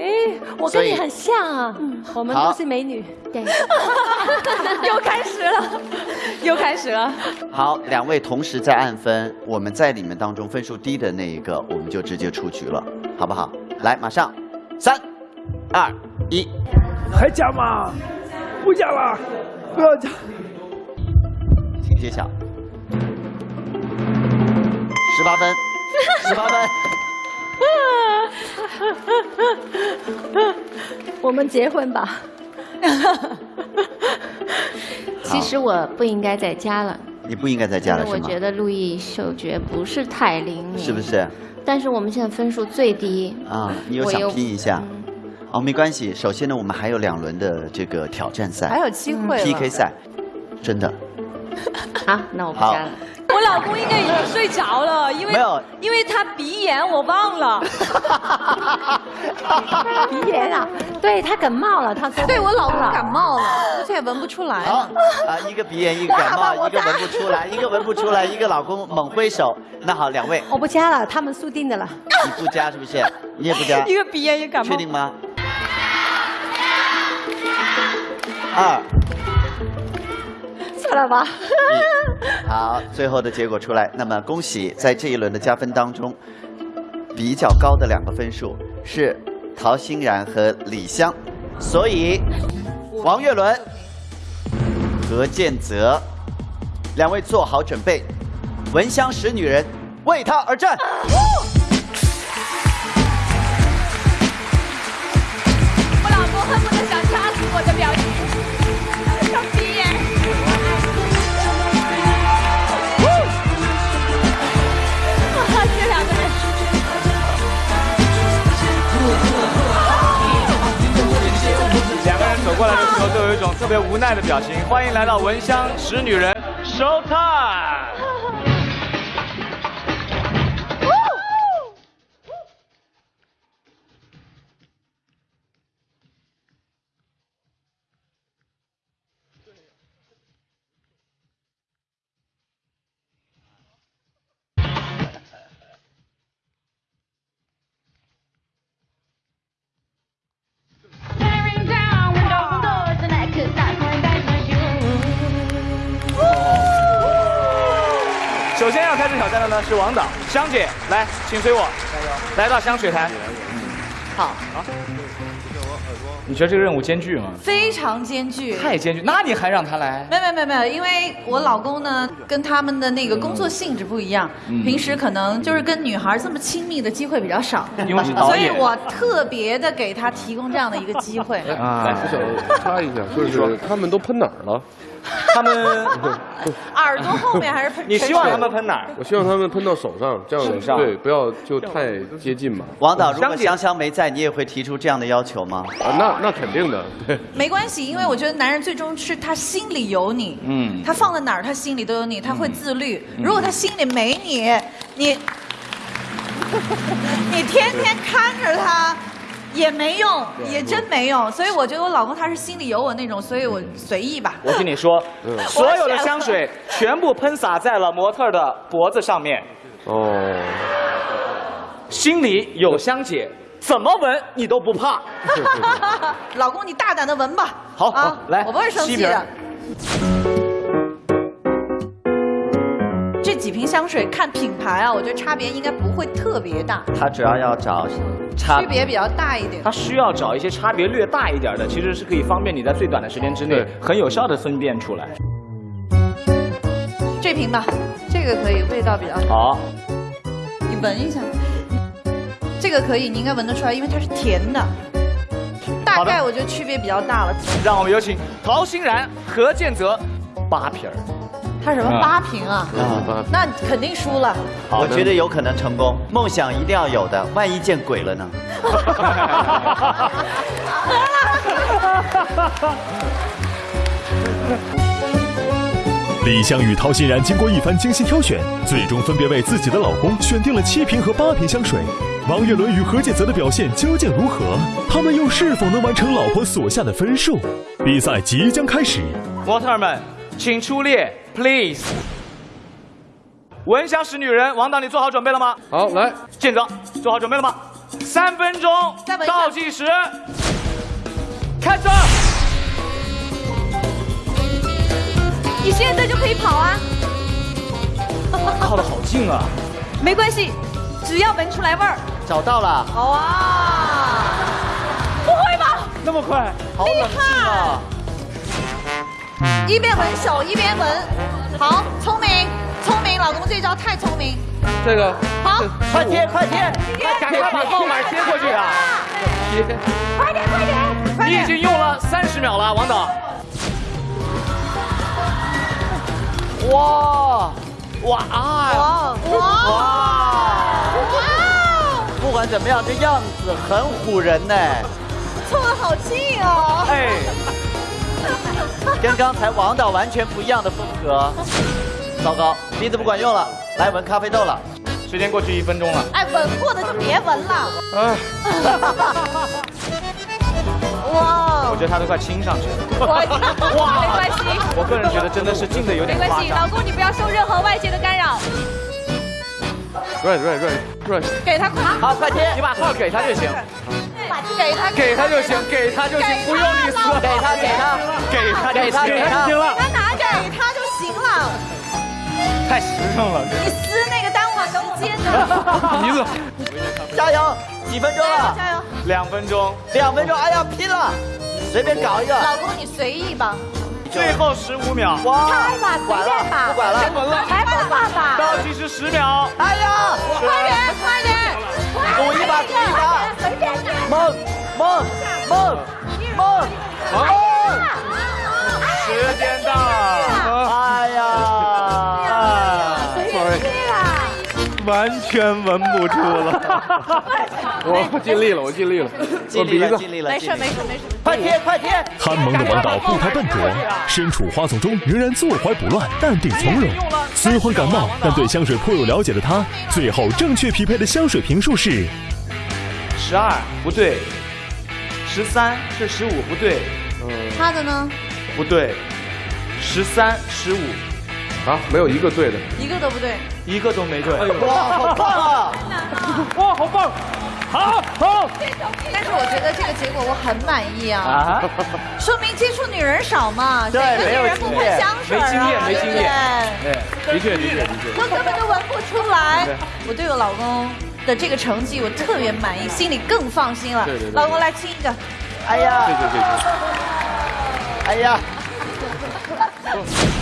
我跟你很像啊，我们好都是美女。对，又开始了，又开始了。好，两位同时在按分，我们在你们当中分数低的那一个，我们就直接出局了，好不好？来，马上，三、二、一，还加吗？不加了，不要加。请揭晓。十八分，十八分。我们结婚吧。其实我不应该再加了，你不应该再加了是吗？我觉得陆毅嗅觉不是太灵敏，是不？是？但是我们现在分数最低啊，你又想拼一下？哦，没关系。首先呢，我们还有两轮的这个挑战赛，还有机会了 PK 赛，真的。好，那我不加了。我老公应该已经睡着了，因为没有因为他鼻炎，我忘了。鼻炎啊，对他感冒了，他说对我老公感冒了，而且也闻不出来好。啊，一个鼻炎，一个感冒，一个闻不出来，一个闻不出来，一个老公猛挥手。那好，两位，我不加了，他们输定的了。你不加是不是？你也不加？一个鼻炎，一个感冒。确定吗？二算了吧。一，好，最后的结果出来。那么恭喜，在这一轮的加分当中，比较高的两个分数是陶欣然和李湘，所以王岳伦、何建泽两位做好准备，闻香识女人，为她而战。我老公恨不得想掐死我的表情，过来的时候都有一种特别无奈的表情。欢迎来到《闻香识女人》，Show Time。先要开始挑战的呢是王导，香姐来，请随我，来到香水台。好，好。你觉得这个任务艰巨吗？非常艰巨，太艰巨，那你还让他来？没有没有没有没有，因为我老公呢跟他们的那个工作性质不一样，嗯平时可能就是跟女孩这么亲密的机会比较少，因为是导所以我特别的给他提供这样的一个机会。啊，我想插一下，就是他们都喷哪儿了？他们 耳朵后面还是喷？你希望他们喷哪儿？我希望他们喷到手上，这样手上对，不要就太接近嘛。王导，如果香香没在，你也会提出这样的要求吗？啊，那那肯定的，对。没关系，因为我觉得男人最终是他心里有你，嗯他放在哪儿他心里都有你，他会自律。如果他心里没你，你 你天天看着他。也没用，也真没用，所以我觉得我老公他是心里有我那种，所以我随意吧。我跟你说，嗯 所有的香水全部喷洒在了模特的脖子上面。哦，心里有香姐，怎么闻你都不怕。老公，你大胆的闻吧。好，啊好，来，我不会生气的。瓶香水看品牌啊，我觉得差别应该不会特别大，他主要要找差区别比较大一点他。需要找一些差别略大一点的，其实是可以方便你在最短的时间之内很有效的分辨出来。这瓶吧，这个可以，味道比较好，你闻一下，这个可以，你应该闻得出来，因为它是甜的。大概我觉得区别比较大了。让我们有请陶欣然、何建泽八瓶儿。它什么啊八瓶啊？啊，那肯定输了。我觉得有可能成功。梦想一定要有的，万一见鬼了呢？李湘与陶欣然经过一番精心挑选，最终分别为自己的老公选定了七瓶和八瓶香水。王岳伦与何建泽的表现究竟如何？他们又是否能完成老婆所下的分数？比赛即将开始。模特儿们，请出列，please。闻香识女人，王导，你做好准备了吗？好，来，建泽，做好准备了吗？三分钟倒计时，开始。你现在就可以跑啊，靠的好近啊！没关系，只要闻出来味儿。找到了，好啊！不会吧？那么快，好冷静啊！一边闻手一边闻，好，聪明，聪明，老公这招太聪明。这个好，快贴，快贴！赶快把号码贴。过去啊！贴贴。快点，快点，快点！你已经用了三十秒了，王导。哇哇啊！哇哇。哇！不管怎么样，这样子很唬人呢，凑得好近哦！哎，跟刚才王导完全不一样的风格。糟糕，鼻子不管用了，来闻咖啡豆了。时间过去一分钟了。哎，闻过的就别闻了。哎，哇我觉得他都快亲上去了。哇没关系，我个人觉得真的是近的有点没关系，老。公你不要受任何外界的干扰。right right right right，给他快，好，快贴！你把号给他就行，给他，给他就行，给他就行，不用你撕，给他，给他，给他就给他，行给他。他拿着给他就行了。太实诚了，你撕那个耽误了时间的。鼻子。加油！几分钟了？加油！两分钟，两分钟！哎呀，拼了！随便搞一个。老公，你随意吧。最后十五秒。哇！开吧，随管便吧，了，不管了。先闻了。来吧，爸爸。倒计时十秒。哎呀！快点，快点！赌一把，赌一把。梦，梦，梦，梦，梦。时间到完全闻不出了。我尽力了，我尽力了，尽力了，尽力了，没事，没事，没事。快贴，快贴！憨萌的王导不太笨拙，身处花丛中仍然坐怀不乱，淡定从容。虽患感冒，但对香水颇有了解的他，最后正确匹配的香水瓶数是十二不对，十三是十五不对，他的呢？不对，十三十五啊，没有一个对的。一个都不对。一个都没对。哇，好棒啊！哇，好棒！好，好。但是我觉得这个结果我很满意啊啊，说明接触女人少嘛，对谁跟没有女人不经验喷香水啊？没经验没经验对对，的确的确的确。都根本都闻不出来。我对我老公的这个成绩我特别满意，心里更放心了。对对对老公来亲一个。哎呀，对对对哎呀。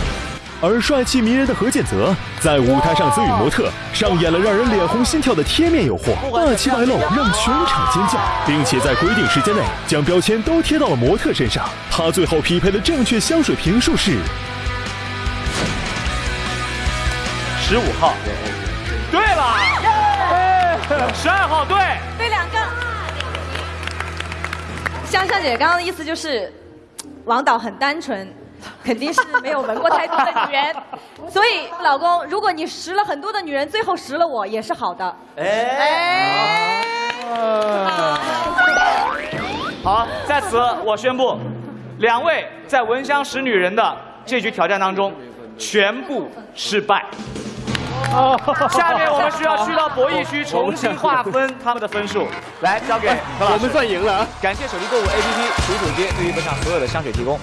而帅气迷人的何建泽在舞台上则与模特上演了让人脸红心跳的贴面诱惑，霸气外露，让全场尖叫，并且在规定时间内将标签都贴到了模特身上。他最后匹配的正确香水瓶数是十五号，对了，十二号对，对两个。香香姐刚刚的意思就是，王导很单纯，肯定是没有闻过太多的女人，所以老公，如果你识了很多的女人，最后识了我也是好的。哎，好，在此我宣布，两位在闻香识女人的这局挑战当中，全部失败。下面我们需要去到博弈区重新划分他们的分数，来交给何老师。我们算赢了啊。感谢手机购物 APP 楚楚街对于本场所有的香水提供。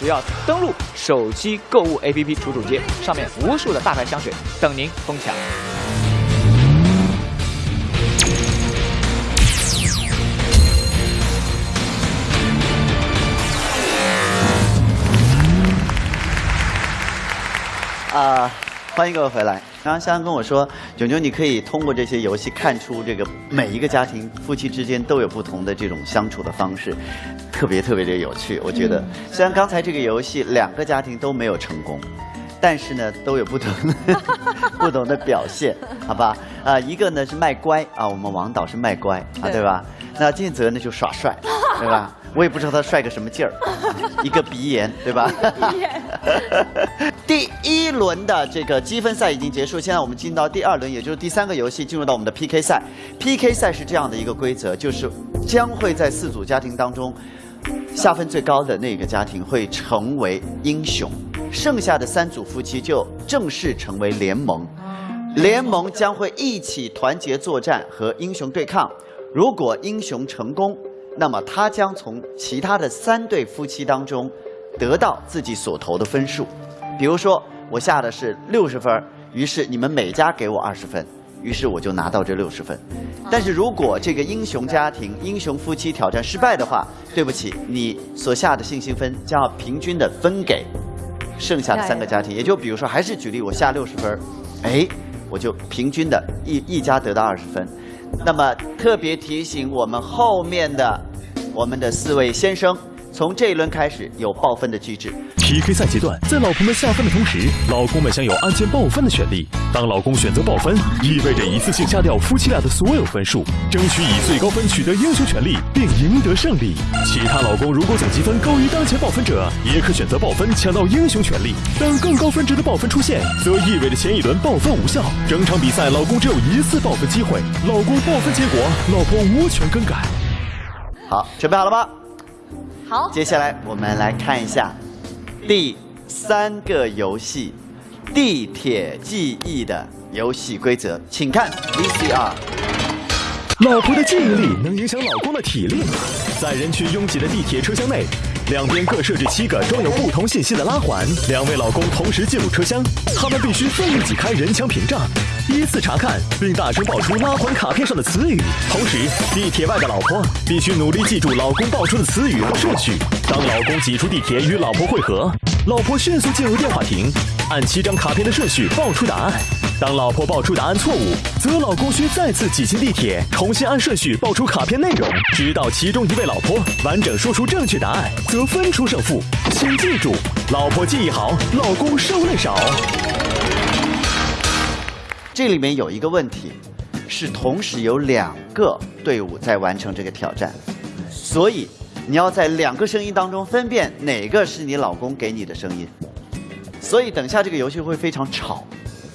只要登录手机购物 APP 楚楚街，上面无数的大牌香水等您疯抢。啊、欢迎各位回来。刚刚香香跟我说，炯炯，你可以通过这些游戏看出这个每一个家庭夫妻之间都有不同的这种相处的方式，特别特别的有趣。我觉得，虽然刚才这个游戏两个家庭都没有成功，但是呢都有不同的 不同的表现，好吧？啊、一个呢是卖乖啊，我们王导是卖乖啊，对对吧？那建泽呢就耍帅，对吧？我也不知道他帅个什么劲儿，一个鼻炎，对吧？第一轮的这个积分赛已经结束，现在我们进到第二轮，也就是第三个游戏，进入到我们的 PK 赛。PK 赛是这样的一个规则，就是将会在四组家庭当中，下分最高的那个家庭会成为英雄，剩下的三组夫妻就正式成为联盟。联盟将会一起团结作战和英雄对抗。如果英雄成功，那么他将从其他的三对夫妻当中得到自己所投的分数。比如说，我下的是六十分，于是你们每家给我二十分，于是我就拿到这六十分。但是如果这个英雄家庭、英雄夫妻挑战失败的话，对不起，你所下的信心分将要平均的分给剩下的三个家庭。也就比如说，还是举例，我下六十分儿，哎，我就平均的一一家得到二十分。那么特别提醒我们后面的我们的四位先生，从这一轮开始有报分的机制。PK 赛阶段，在老婆们下分的同时，老公们享有按键报分的权利。当老公选择报分，意味着一次性下掉夫妻俩的所有分数，争取以最高分取得英雄权利，并赢得胜利。其他老公如果总积分高于当前报分者，也可选择报分抢到英雄权利。当更高分值的报分出现，则意味着前一轮报分无效，整场比赛老公只有一次报分机会，老公报分结果，老婆无权更改。好，准备好了吗？好，接下来我们来看一下第三个游戏——地铁记忆的游戏规则，请看 VCR。老婆的记忆力能影响老公的体力吗？在人群拥挤的地铁车厢内，两边各设置七个装有不同信息的拉环，两位老公同时进入车厢，他们必须奋力挤开人墙屏障，依次查看并大声报出拉环卡片上的词语。同时，地铁外的老婆必须努力记住老公报出的词语和顺序。当老公挤出地铁与老婆会合，老婆迅速进入电话亭，按七张卡片的顺序报出答案。当老婆报出答案错误，则老公需再次挤进地铁，重新按顺序报出卡片内容，直到其中一位老婆完整说出正确答案，则分出胜负。请记住，老婆记忆好，老公受累少。这里面有一个问题，是同时有两个队伍在完成这个挑战，所以你要在两个声音当中分辨哪个是你老公给你的声音。所以等下这个游戏会非常吵。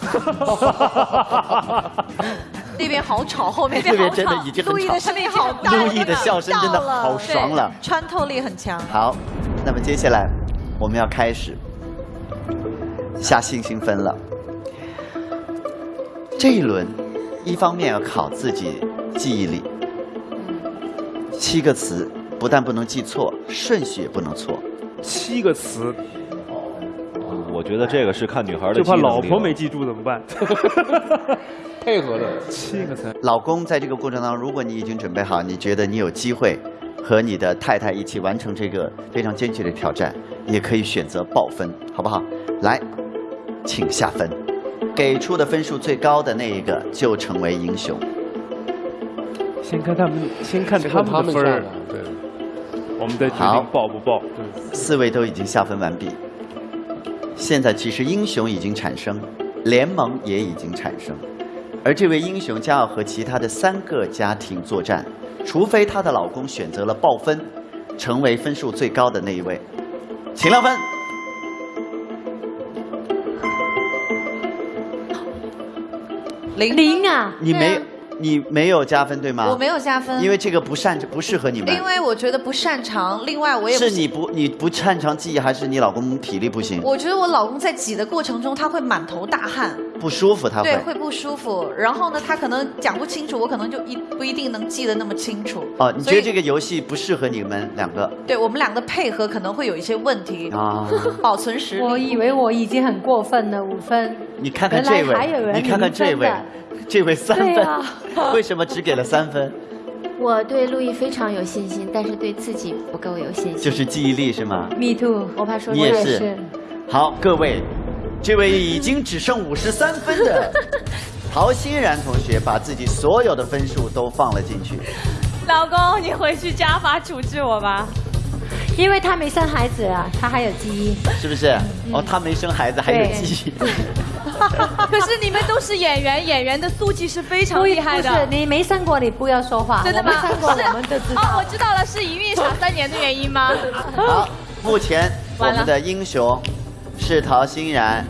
那边好吵，后面那边真的已经很吵陆毅的声音好大，陆毅的笑声真的好爽了对穿透力很强。好，那么接下来我们要开始下信心分了。这一轮，一方面要考自己记忆力，七个词不但不能记错，顺序也不能错。七个词，我觉得这个是看女孩的就怕老婆没记住怎么办？配合的七个词。老公在这个过程当中，如果你已经准备好，你觉得你有机会和你的太太一起完成这个非常艰巨的挑战，也可以选择爆分，好不好？来，请下分，给出的分数最高的那一个就成为英雄。先看他们，先看先他们的分儿，对，我们再决定报不报。对，四位都已经下分完毕，现在其实英雄已经产生，联盟也已经产生，而这位英雄将要和其他的三个家庭作战，除非她的老公选择了爆分，成为分数最高的那一位，请亮分。零零啊！你没有，你没有加分对吗？我没有加分因为这个不擅不适合你们。因为我觉得不擅长，另外我也不是你不你不擅长记忆，还是你老公体力不行？我觉得我老公在挤的过程中，他会满头大汗，不舒服他会对，会。不舒服。然后呢，他可能讲不清楚，我可能就一不一定能记得那么清楚。哦，你觉得这个游戏不适合你们两个对我们两个配合可能会有一些问题，啊？保存实力。我以为我已经很过分了，五分。你看看这位，你看看这位这位三分啊，为什么只给了三分？我对陆毅非常有信心，但是对自己不够有信心。就是记忆力是吗？Me too，我怕说你也是。好，各位，这位已经只剩五十三分的 陶欣然同学，把自己所有的分数都放了进去。老公，你回去家法处置我吧。因为他没生孩子啊，他还有记忆。是不是？哦，他没生孩子，还有记忆。可是你们都是演员，演员的素质是非常厉害的。不是你没生过，你不要说话。真的吗？我们生过，是我们就知道。哦，我知道了，是一孕傻三年的原因吗？好，目前我们的英雄是陶欣然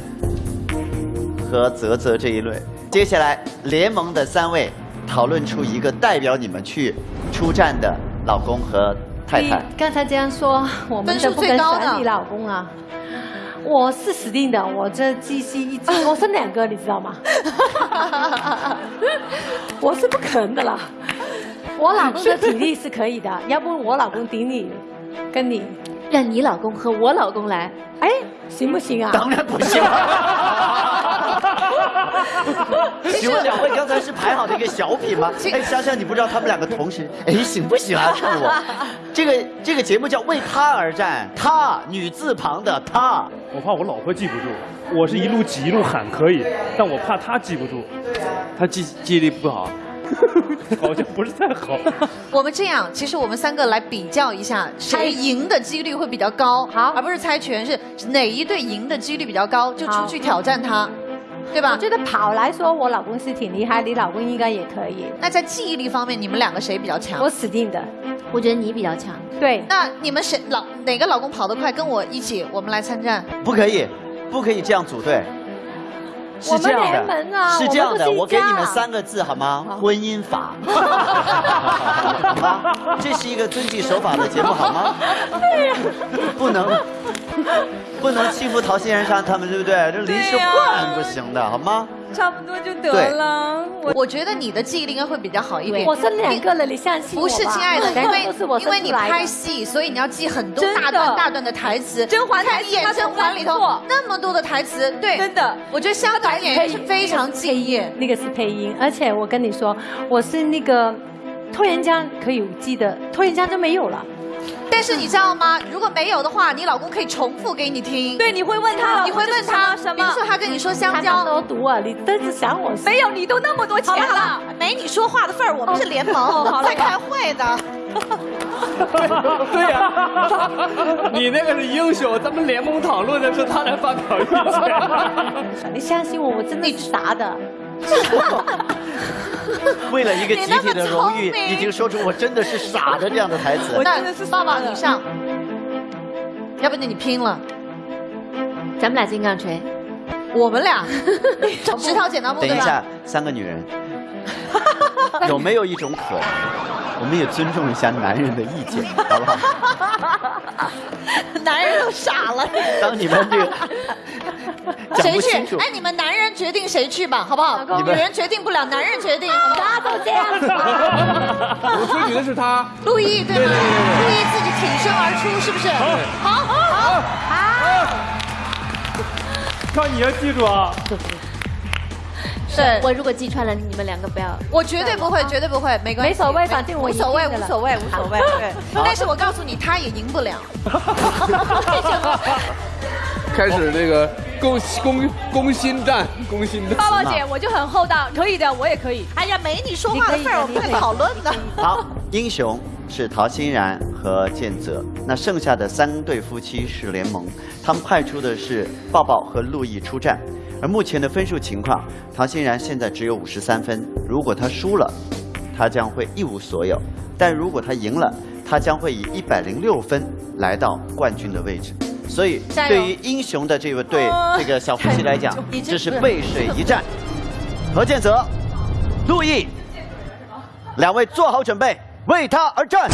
和泽泽这一轮。接下来联盟的三位讨论出一个代表你们去出战的老公和太太。你刚才这样说，我们都不跟最高的选你老公啊。我是死定的，我这记性一直，我生两个，你知道吗？我是不可能的啦。我老公的体力是可以的，要不我老公顶你，跟你，让你老公和我老公来，哎，行不行啊？当然不行。请问两位刚才是排好的一个小品吗？哎，香香你不知道他们两个同时，哎，行不行啊？看我，这个这个节目叫为他而战，他女字旁的他。我怕我老婆记不住，我是一路挤一路喊可以，但我怕她记不住，她记记忆力不好，好像不是太好。我们这样，其实我们三个来比较一下，谁赢的几率会比较高，好，而不是猜拳，是哪一队赢的几率比较高，就出去挑战他，对吧？我觉得跑来说，我老公是挺厉害，你老公应该也可以。那在记忆力方面，你们两个谁比较强？我死定的。我觉得你比较强。对，那你们谁老哪个老公跑得快，跟我一起，我们来参战。不可以，不可以这样组队。是这样的啊，是这样的，我给你们三个字好吗？婚姻法，好吗？这是一个遵纪守法的节目好吗？对呀。不能，不能欺负陶欣然上他们，对不对？这临时换不行的，好吗？差不多就得了。我我觉得你的记忆力应该会比较好一点。我生两个了，你相信我吧不是，亲爱的，因为因为你拍戏，所以你要记很多大段大段的台词。甄嬛台词看一眼她甄嬛里头那么多的台词，对，真的，我觉得香港演员是非常敬业。那个是配音，而且我跟你说，我是那个拖延江可以记得，拖延江就没有了。但是你知道吗？如果没有的话，你老公可以重复给你听。对，你会问他，你会问他什么？比如说他跟你说香他蕉，多毒啊，你真是想我没有，你都那么多钱了没你说话的份儿，我们是联盟哦在开会的。对呀、你那个是英雄，咱们联盟讨论的是他来发表意见。你相信我，我真的是傻的。为了一个集体的荣誉已经说出我真的是傻的这样的台词。那爸爸你上，要不然你拼了，咱们俩金刚锤，我们俩 石头剪刀布对吧等一下？，三个女人，有没有一种可能，我们也尊重一下男人的意见，好不好？男人都傻了。当你们这个谁去？哎，你们男人决定谁去吧，好不好？女人决定不了，男人决定。大家都这样子。我吹女的是他。陆毅对吗？陆毅自己挺身而出，是不是？好，好，好。靠你要记住啊！对我如果击穿了，你们两个不要。我绝对不会，绝对不会，没关系，没所谓反正我无所谓，无所谓，无所谓。对，但是我告诉你，他也赢不了。开始这个攻攻攻心战，攻心战。抱抱姐，我就很厚道，可以的，我也可以。哎呀，没你说话的份儿，我们在讨论呢。好，英雄是陶欣然和建泽，那剩下的三对夫妻是联盟，他们派出的是抱抱和陆毅出战。而目前的分数情况，陶欣然现在只有五十三分，如果他输了，他将会一无所有；但如果他赢了，他将会以一百零六分来到冠军的位置。所以，对于英雄的这位对哦这个小夫妻来讲这是背水一战。何建泽、陆毅，两位做好准备，为他而战。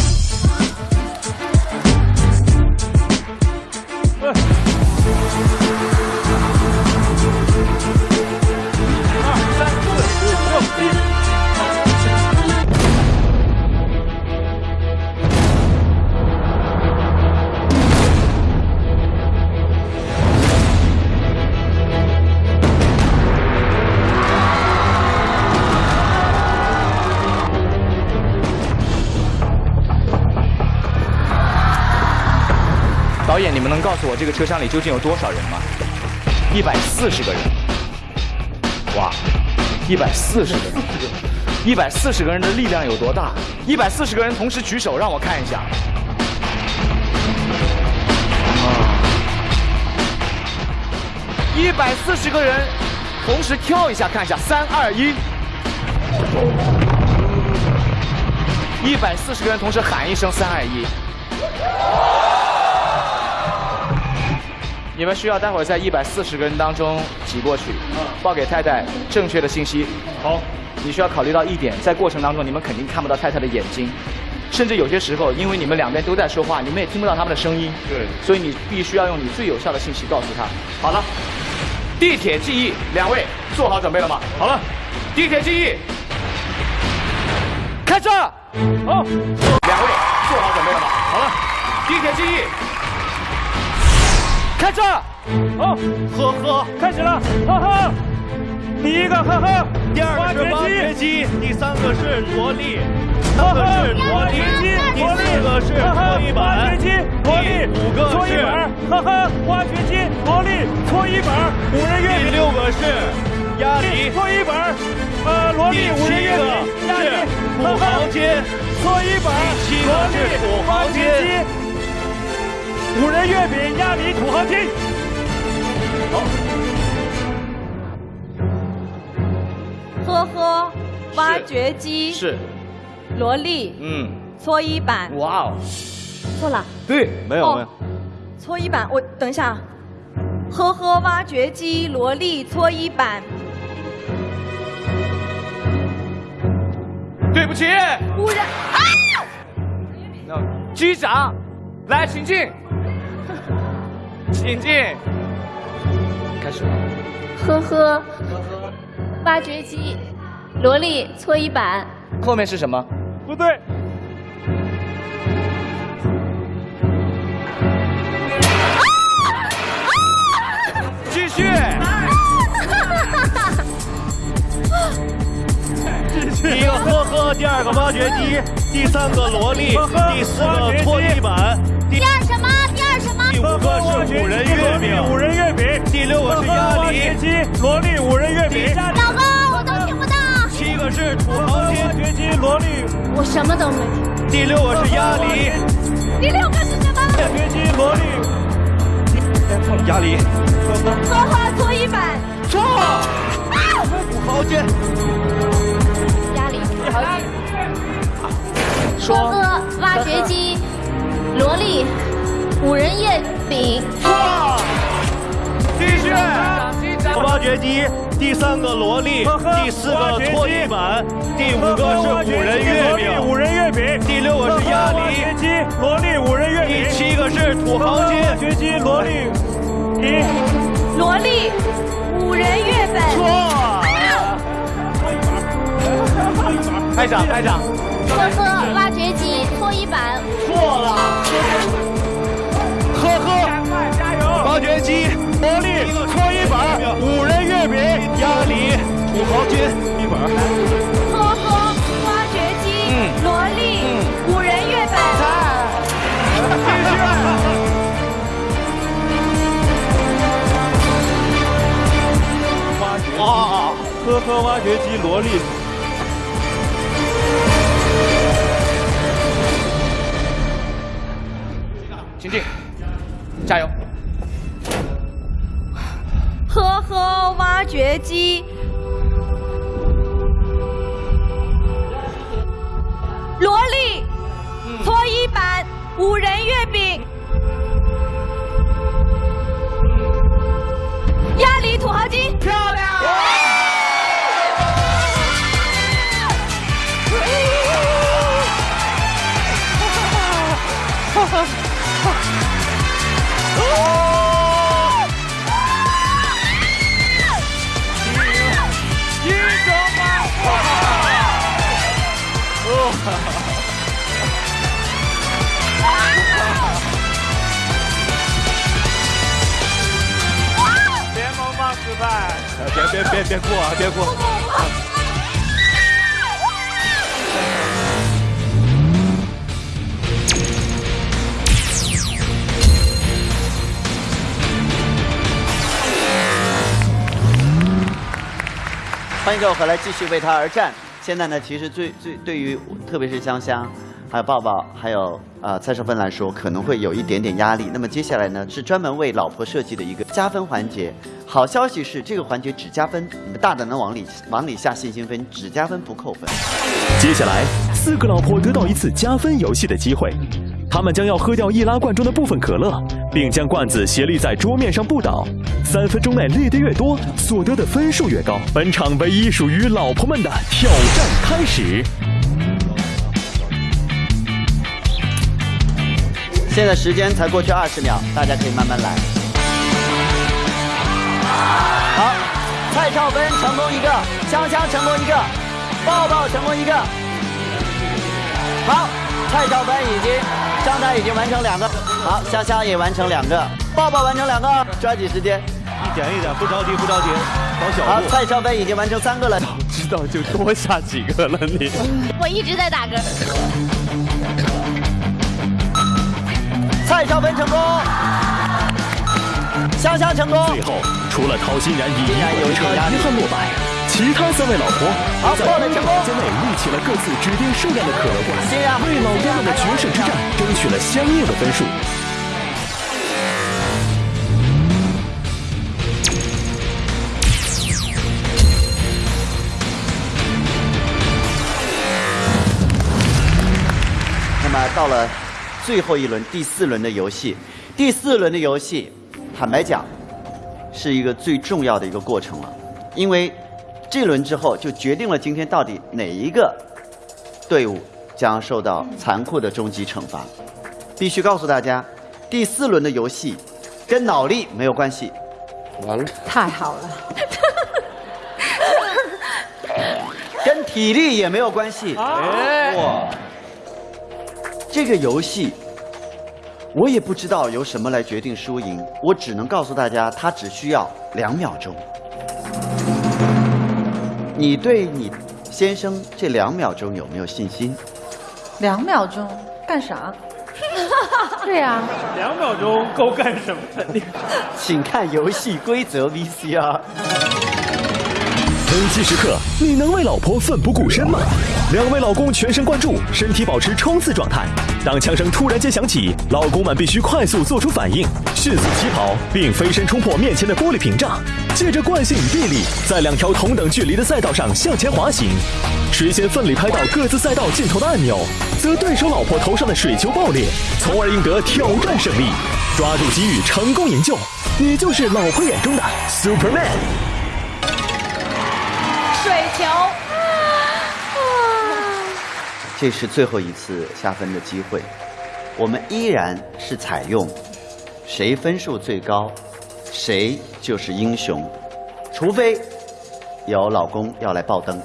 能告诉我这个车厢里究竟有多少人吗？一百四十个人。哇，一百四十个人，一百四十个人的力量有多大？一百四十个人同时举手，让我看一下。啊一百四十个人同时跳一下，看一下，三二一。一百四十个人同时喊一声“三二一”。你们需要待会儿在一百四十个人当中挤过去，报给太太正确的信息。好，你需要考虑到一点，在过程当中你们肯定看不到太太的眼睛，甚至有些时候，因为你们两边都在说话，你们也听不到他们的声音。对，所以你必须要用你最有效的信息告诉他。好了，地铁记忆，两位做好准备了吗？好了，地铁记忆，开车。好，两位做好准备了吗？好了，地铁记忆。开车，好，呵呵，开始了，呵呵。第一个呵呵，第二个是挖掘机，第三个是萝莉，呵呵。是萝莉，第四个是搓衣板，挖掘机，萝莉，第五个是搓衣板，呵呵，挖掘机，萝莉，搓衣板，五人月饼，第六个是鸭梨，搓衣板，呃，萝莉，五人月饼，鸭梨，土豪金，搓衣板，第七个是土豪金。五仁月饼、鸭梨、土豪金。好。呵呵，挖掘机是，萝莉，嗯，搓衣板。哇哦，错了，对，没有哦没有，搓衣板。我等一下，呵呵，挖掘机，萝莉，搓衣板。对不起，五人啊！那机长，来，请进，请进，开始。呵呵，呵呵挖掘机，萝莉，搓衣板。后面是什么？不对。继续。第一个呵呵，第二个挖掘机，第三个萝莉，第四个搓衣板，第第二什么？第？五个是五仁月饼，五仁月饼。第六个是鸭梨挖掘机，萝莉，五仁月饼。老公，我都听不到。七个是土豪金，挖掘机，萝莉。我什么都没听。第六个是鸭梨，第六个是什么？挖掘机，萝莉。错了鸭梨，呵呵，搓衣板。错。土豪金，鸭梨，土豪金。说。呵呵，挖掘机，萝莉，五仁月饼。错。继续。挖掘机，第三个萝莉，第四个搓衣板，第五个是五仁月饼，五仁月饼。第六个是鸭梨，挖掘机，萝莉，五仁月饼。第七个是土豪金，挖掘机，萝莉。一。萝莉，五人月饼。错。拍掌拍掌。呵呵，挖掘机搓衣板。错了。挖掘机，魔力，搓衣板，五人月饼，鸭梨，土豪金，一本。呵呵，挖掘机，萝莉，五人月本。继续。啊！呵呵，挖掘机，萝莉。请进，加油！呵呵，挖掘机，萝莉，搓衣板，五仁月饼，鸭梨，土豪金，漂亮！联 别别别别哭啊！别哭。欢迎各位回来，继续为他而战。现在呢，其实最最对于特别是香香，还有抱抱，还有呃蔡少芬来说，可能会有一点点压力。那么接下来呢，是专门为老婆设计的一个加分环节。好消息是，这个环节只加分，你们大胆的往里往里下信心分，只加分不扣分。接下来，四个老婆得到一次加分游戏的机会，他们将要喝掉易拉罐中的部分可乐，并将罐子斜立在桌面上不倒。三分钟内立得越多，所得的分数越高。本场唯一属于老婆们的挑战开始。现在时间才过去二十秒，大家可以慢慢来。好，蔡少芬成功一个，香香成功一个，抱抱成功一个。好，蔡少芬已经，张台已经完成两个，好，香香也完成两个，抱抱完成两个，抓紧时间，一点一点，不着急不着急，搞小好，蔡少芬已经完成三个了。早知道就多下几个了你。我一直在打嗝。蔡少芬成功，香香成功。最后，除了陶欣然以一然有个差一点压力。遗憾落败，其他三位老婆好在一个报了成功时间内立起了各自指定数量的可乐罐，为老公们的决胜之战争取了相应的分数。那么到了最后一轮第四轮的游戏，第四轮的游戏，坦白讲，是一个最重要的一个过程了，因为这轮之后就决定了今天到底哪一个队伍将受到残酷的终极惩罚。必须告诉大家，第四轮的游戏跟脑力没有关系，完了，太好了，跟体力也没有关系。哎。哇，这个游戏我也不知道由什么来决定输赢，我只能告诉大家，它只需要两秒钟。你对你先生这两秒钟有没有信心？两秒钟干啥？对呀、两秒钟够干什么的？请看游戏规则 VCR。危机时刻，你能为老婆奋不顾身吗？两位老公全神贯注，身体保持冲刺状态。当枪声突然间响起，老公们必须快速做出反应，迅速起跑，并飞身冲破面前的玻璃屏障，借着惯性与臂力，在两条同等距离的赛道上向前滑行。谁先奋力拍到各自赛道尽头的按钮，则对手老婆头上的水球爆裂，从而赢得挑战胜利。抓住机遇，成功营救，你就是老婆眼中的 Superman。水球，这是最后一次下分的机会，我们依然是采用谁分数最高，谁就是英雄，除非有老公要来爆灯。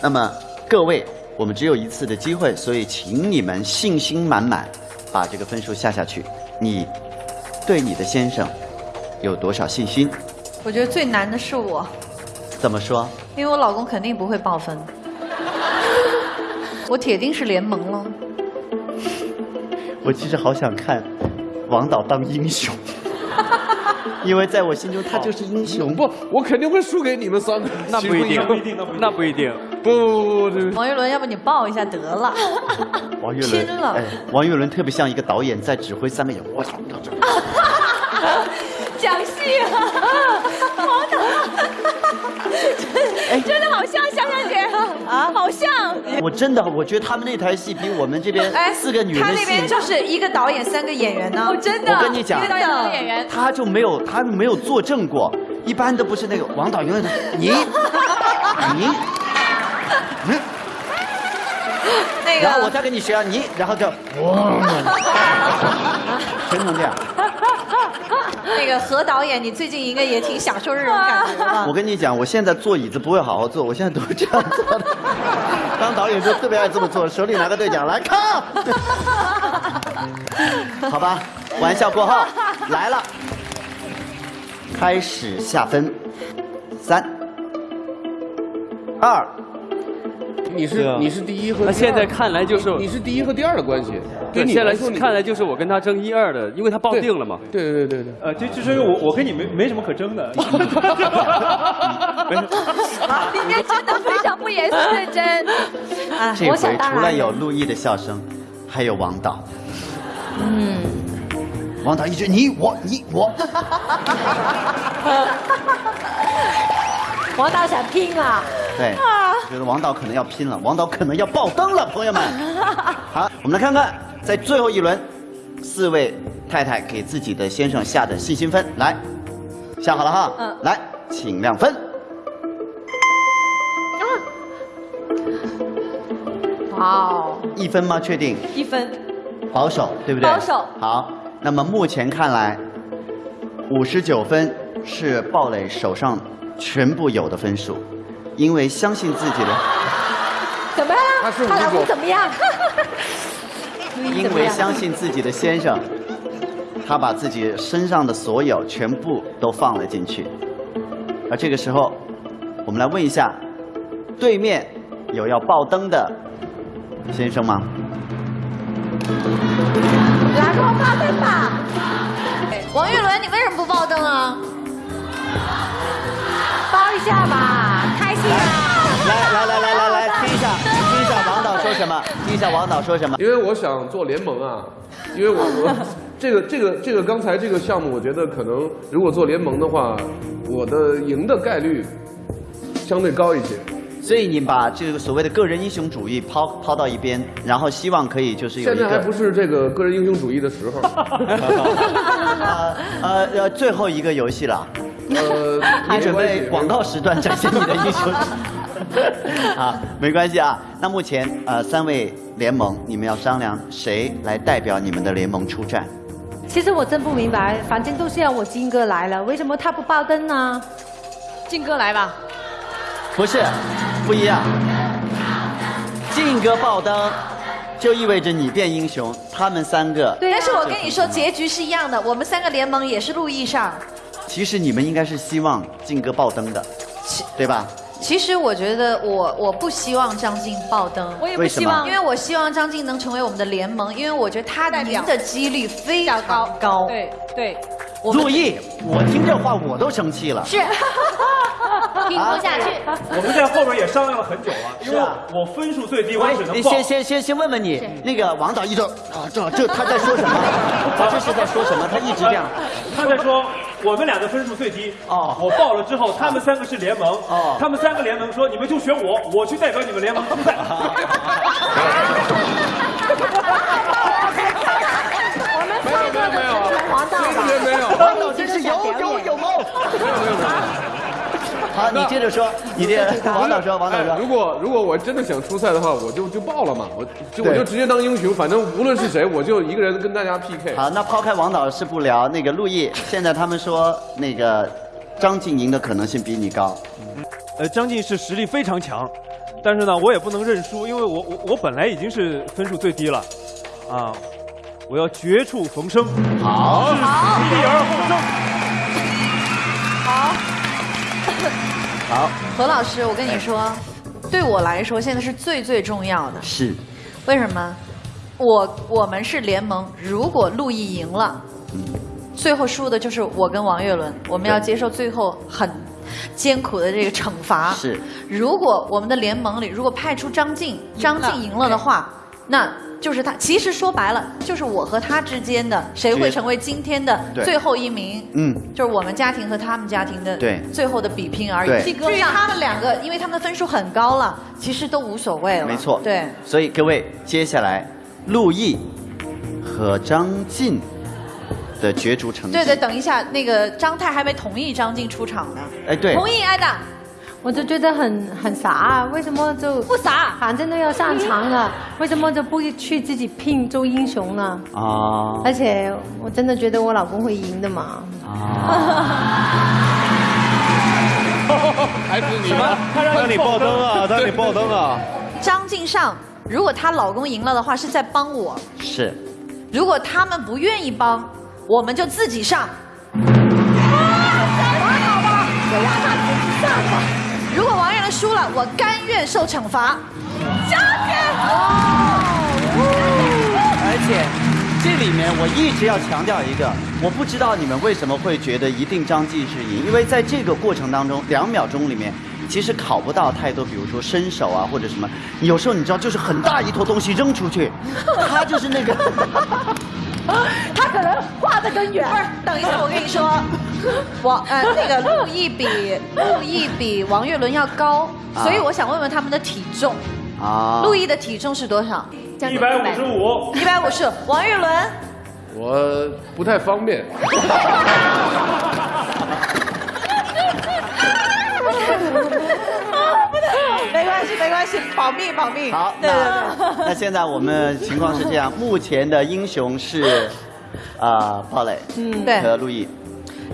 那么各位，我们只有一次的机会，所以请你们信心满满，把这个分数下下去。你对你的先生有多少信心？我觉得最难的是我，怎么说？因为我老公肯定不会爆分，我铁定是联盟了。我其实好想看王导当英雄，因为在我心中他就是英雄。不，我肯定会输给你们三个。那不一定，那不一定。不不不，王岳伦，要不你抱一下得了？王岳伦，拼了哎，王岳伦特别像一个导演在指挥三个演员。我操！讲戏啊，王导，真的好像香香姐啊，好像。我真的，我觉得他们那台戏比我们这边哎，四个女人的戏，他那边就是一个导演三个演员呢，真的。我跟你讲一个导演三个演员，他就没有他没有作证过，一般都不是那个王导永远都你？你？嗯，那个。然后我再跟你学啊你，然后就哇，全程这样。那个何导演，你最近应该也挺享受这种感觉吧？我跟你讲，我现在坐椅子不会好好坐，我现在都是这样坐的。当导演就特别爱这么做，手里拿个对讲来看。好吧，玩笑过后来了，开始下分，三、二，你是你是第一和那第二现在看来就是你是第一和第二的关系。对对，现在来说，你看来就是我跟他争一二的，因为他抱定了嘛。对对对对对。呃，就就是我我跟你没没什么可争的。今天真的非常不严肃认真。啊这回除了有陆毅的笑声，还有王导。嗯，王导一直你我你我，王导想拼啊！对，觉得王导可能要拼了，王导可能要爆灯了，朋友们。好，我们来看看，在最后一轮，四位太太给自己的先生下的信心分，来，下好了哈，嗯来，请亮分。哇哦，一分吗？确定？一分，保守，对不对？保守好，那么目前看来，五十九分是鲍蕾手上全部有的分数，因为相信自己的，怎么样？他是她老公怎么样？因为相信自己的先生，他把自己身上的所有全部都放了进去。而这个时候，我们来问一下，对面有要爆灯的先生吗？来，给我爆灯吧！王岳伦，你为什么不爆灯啊？包一下吧，开心啊！来来来来来来，听一下，听一下王导说什么，听一下王导说什么。因为我想做联盟啊，因为我我这个这个这个刚才这个项目，我觉得可能如果做联盟的话，我的赢的概率相对高一些。所以你把这个所谓的个人英雄主义抛抛到一边，然后希望可以就是有一个现在还不是这个个人英雄主义的时候。呃呃呃最后一个游戏了，呃，你准备广告时段展现你的英雄啊？没关系啊。那目前呃三位联盟，你们要商量谁来代表你们的联盟出战？其实我真不明白，反正都是要我金哥来了，为什么他不爆灯呢？金哥来吧。不是，不一样。靖哥爆灯，就意味着你变英雄，他们三个。对但是我跟你说，结局是一样的，我们三个联盟也是陆毅上。其实你们应该是希望靖哥爆灯的，对吧？其实我觉得我我不希望张晋爆灯，我也不希望因为我希望张晋能成为我们的联盟，因为我觉得他赢的几率非常高高。对对，陆毅，我听这话我都生气了。是，听不下去。我们在后边也商量了很久了，因为是啊我分数最低，我喂只，能报。你先先先先问问你，那个王导一直啊，这这他在说什么？他这是在说什么？他一直这样。他在说我们俩的分数最低。哦我报了之后，他们三个是联盟。哦他们三个联盟说你们就选我，我去代表你们联盟出赛。我们三个都是黄道吧？没有没有王导真是有有有谋。好，你接着说，你接着，王导说，王导哎说。如果如果我真的想出赛的话，我就就报了嘛，我就我就直接当英雄，反正无论是谁，我就一个人跟大家 PK。好，那抛开王导是不聊，那个陆毅，现在他们说那个张晋赢的可能性比你高。呃，张晋是实力非常强，但是呢，我也不能认输，因为我我我本来已经是分数最低了，啊，我要绝处逢生。好是死地而后生。好，何老师，我跟你说，对我来说现在是最最重要的。是，为什么？我我们是联盟，如果陆毅赢了，最后输的就是我跟王岳伦，我们要接受最后很艰苦的这个惩罚。是，如果我们的联盟里如果派出张晋，张晋赢了的话，那就是他。其实说白了，就是我和他之间的谁会成为今天的最后一名。嗯，就是我们家庭和他们家庭的对最后的比拼而对已。至于他们两个，因为他们的分数很高了，其实都无所谓了。没错。对。所以各位，接下来陆毅和张晋的角逐成绩。对对，等一下，那个张太还没同意张晋出场呢。哎，对。同意，艾达。我就觉得很很傻，啊为什么就不傻？反正都要上场了，为什么就不去自己拼做英雄呢？啊而且我真的觉得我老公会赢的嘛。啊 还是你吗？他让你爆灯啊！他让你爆灯啊！张晋上，如果她老公赢了的话，是在帮我；是。如果他们不愿意帮，我们就自己上。如果王岳输了，我甘愿受惩罚。张晋，而且这里面我一直要强调一个，我不知道你们为什么会觉得一定张继是赢，因为在这个过程当中，两秒钟里面。其实考不到太多，比如说伸手啊，或者什么。有时候你知道，就是很大一坨东西扔出去，他就是那个，他可能画的更远。不是，等一下，我跟你说，王呃那个陆毅比 陆毅比王岳伦要高，啊所以我想问问他们的体重。啊陆毅的体重是多少？一百五十五。一百五十。王岳伦。我不太方便。没关系，没关系，保密，保密。好，对对那对。那现在我们情况是这样，目前的英雄是啊鲍蕾，嗯对和陆毅。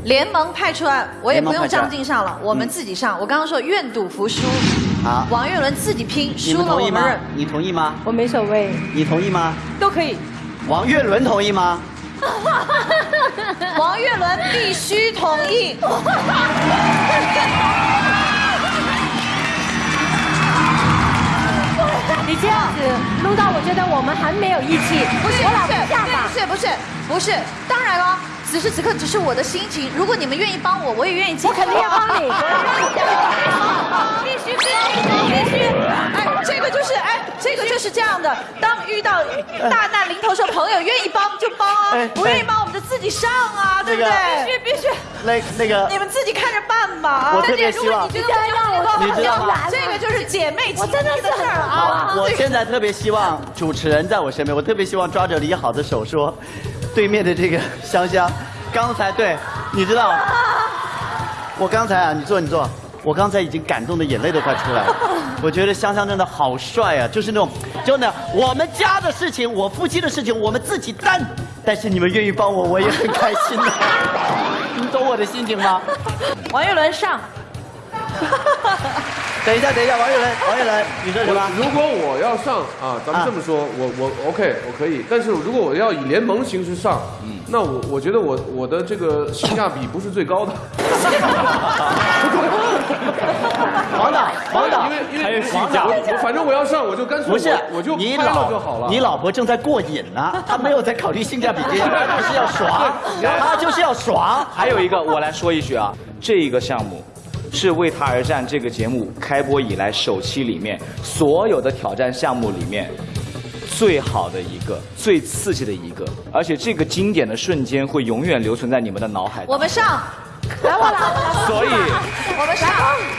联盟派出来，我也不用张晋上了，我们自己上。我刚刚说愿赌服输，好，王岳伦自己拼，输们同意吗了我们认。？你同意吗？我没所谓。你同意吗？都可以。王岳伦同意吗？王岳伦必须同意。你这样子弄到我觉得我们很没有义气。不是不是。不是不是不是，当然了，此时此刻只是我的心情。如果你们愿意帮我，我也愿意接。我肯定要帮你 必须必须必须！哎，这个就是哎，这个就是这样的。当遇到大难临头的时候，朋友愿意帮就帮啊哎，不愿意帮我们就自己上啊，对不对？必须必须。那那个你们自己看着办吧啊！我特别希望如果你觉得让我你知道吗这个就是姐妹情我真的事儿好啊！，我现在特别希望主持人在我身边，我特别希望抓着李好的手说，对面的这个香香，刚才对，你知道，我刚才啊，你坐你坐，我刚才已经感动的眼泪都快出来了。我觉得香香真的好帅啊，就是那种，真的，我们家的事情，我夫妻的事情，我们自己担，但是你们愿意帮我，我也很开心的。你懂我的心情吗？王岳伦上。等一下，等一下，王岳伦，王岳伦，你说什么？如果我要上啊，咱们这么说，我我 OK，我可以。但是如果我要以联盟形式上，嗯那我我觉得我我的这个性价比不是最高的。王导，王导，因为因为王导，我我反正我要上，我就干脆不是我我就你老就好了。你老婆正在过瘾呢，她没有在考虑性价比 她就是要爽，她就是要爽。还有一个，我来说一句啊，这个项目是为他而战这个节目开播以来首期里面所有的挑战项目里面最好的一个、最刺激的一个，而且这个经典的瞬间会永远留存在你们的脑海。我们上，来我来所以我们上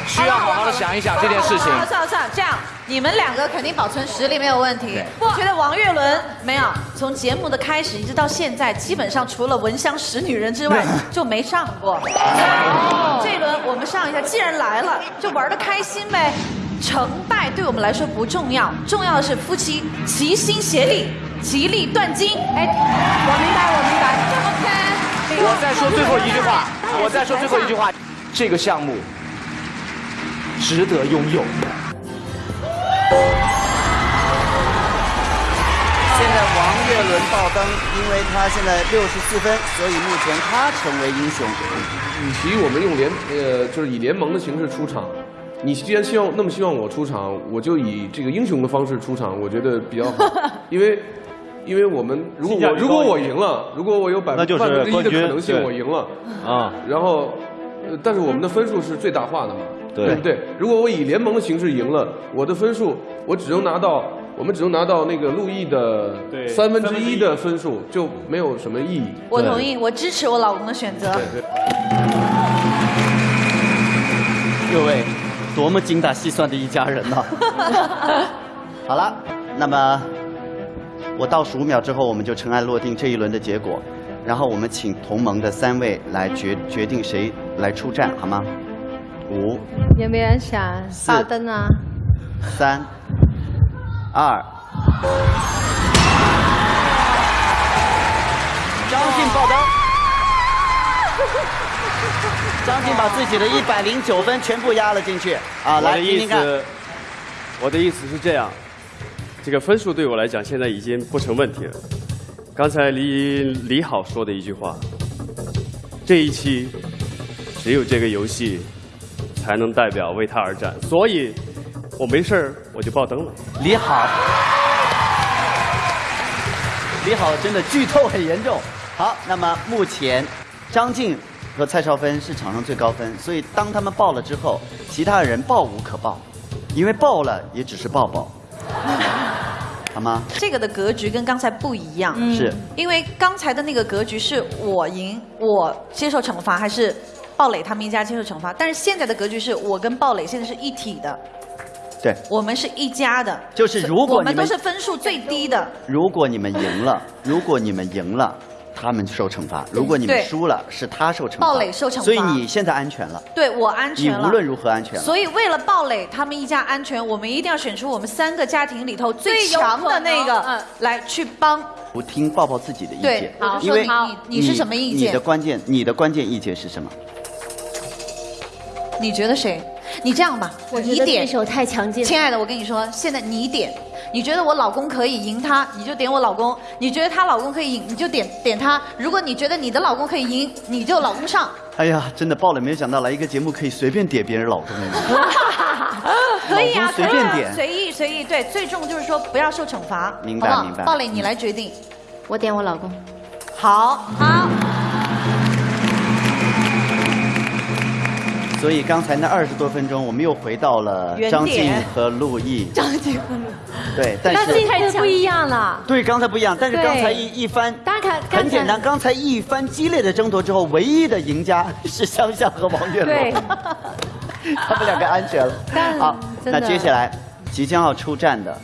需要好好的想一想这件事情。算了算了算了，这样你们两个肯定保存实力没有问题。我觉得王岳伦没有，从节目的开始一直到现在，基本上除了《闻香识女人》之外 就没上过。这一轮我们上一下，既然来了，就玩的开心呗。成败对我们来说不重要，重要的是夫妻齐心协力，其利断金。哎，我明白，我明白。我再说最后一句话，我再说最后一句话，这个项目值得拥有。现在王岳伦爆灯，因为他现在六十四分，所以目前他成为英雄。与其我们用联呃，就是以联盟的形式出场，你既然希望那么希望我出场，我就以这个英雄的方式出场，我觉得比较好，因为。因为我们如果我如果我赢了，如果我有百分之一的可能性我赢了啊，然后，但是我们的分数是最大化的嘛，对不对？如果我以联盟的形式赢了，我的分数我只能拿到，我们只能拿到那个陆毅的三分之一的分数，就没有什么意义。我同意，我支持我老公的选择。各位，多么精打细算的一家人呐！好了，那么。我倒数五秒之后，我们就尘埃落定这一轮的结果，然后我们请同盟的三位来决决定谁来出战，好吗？五，有没有人想爆灯啊？三，二，张晋爆灯，张晋把自己的一百零九分全部压了进去啊！来听听看。我的意思是这样。这个分数对我来讲现在已经不成问题了。刚才李李好说的一句话，这一期只有这个游戏才能代表为他而战，所以我没事儿我就爆灯了。李好，李好真的剧透很严重。好，那么目前张晋和蔡少芬是场上最高分，所以当他们爆了之后，其他人爆无可爆，因为爆了也只是爆爆。好吗？这个的格局跟刚才不一样，是因为刚才的那个格局是我赢，我接受惩罚，还是鲍蕾他们一家接受惩罚？但是现在的格局是我跟鲍蕾现在是一体的，对，我们是一家的，就是如果我们都是分数最低的，如果你们赢了，如果你们赢了。他们受惩罚，如果你们输了，是他受惩罚。鲍磊受惩罚，所以你现在安全了。对我安全了。你无论如何安全了。所以为了鲍磊他们一家安全，我们一定要选出我们三个家庭里头最强的那个来去帮。我听抱抱自己的意见。好，因为你你是什么意见？你的关键，你的关键意见是什么？你觉得谁？你这样吧，我觉得对手太强劲。亲爱的，我跟你说，现在你点。你觉得我老公可以赢他，你就点我老公；你觉得她老公可以赢，你就点点他。如果你觉得你的老公可以赢，你就老公上。哎呀，真的爆了！没有想到来一个节目可以随便点别人老公。可以啊，随便点，随意随意。对，最重就是说不要受惩罚。明白明白。鲍蕾，你来决定。我点我老公。好，好。所以刚才那二十多分钟，我们又回到了张晋和陆毅。张晋和陆。对，但是。张晋太不一样了。对，刚才不一样，但是刚才一一番。大家看，很简单，刚才一番激烈的争夺之后，唯一的赢家是香香和王岳伦。对。他们两个安全了。好，那接下来即将要出战的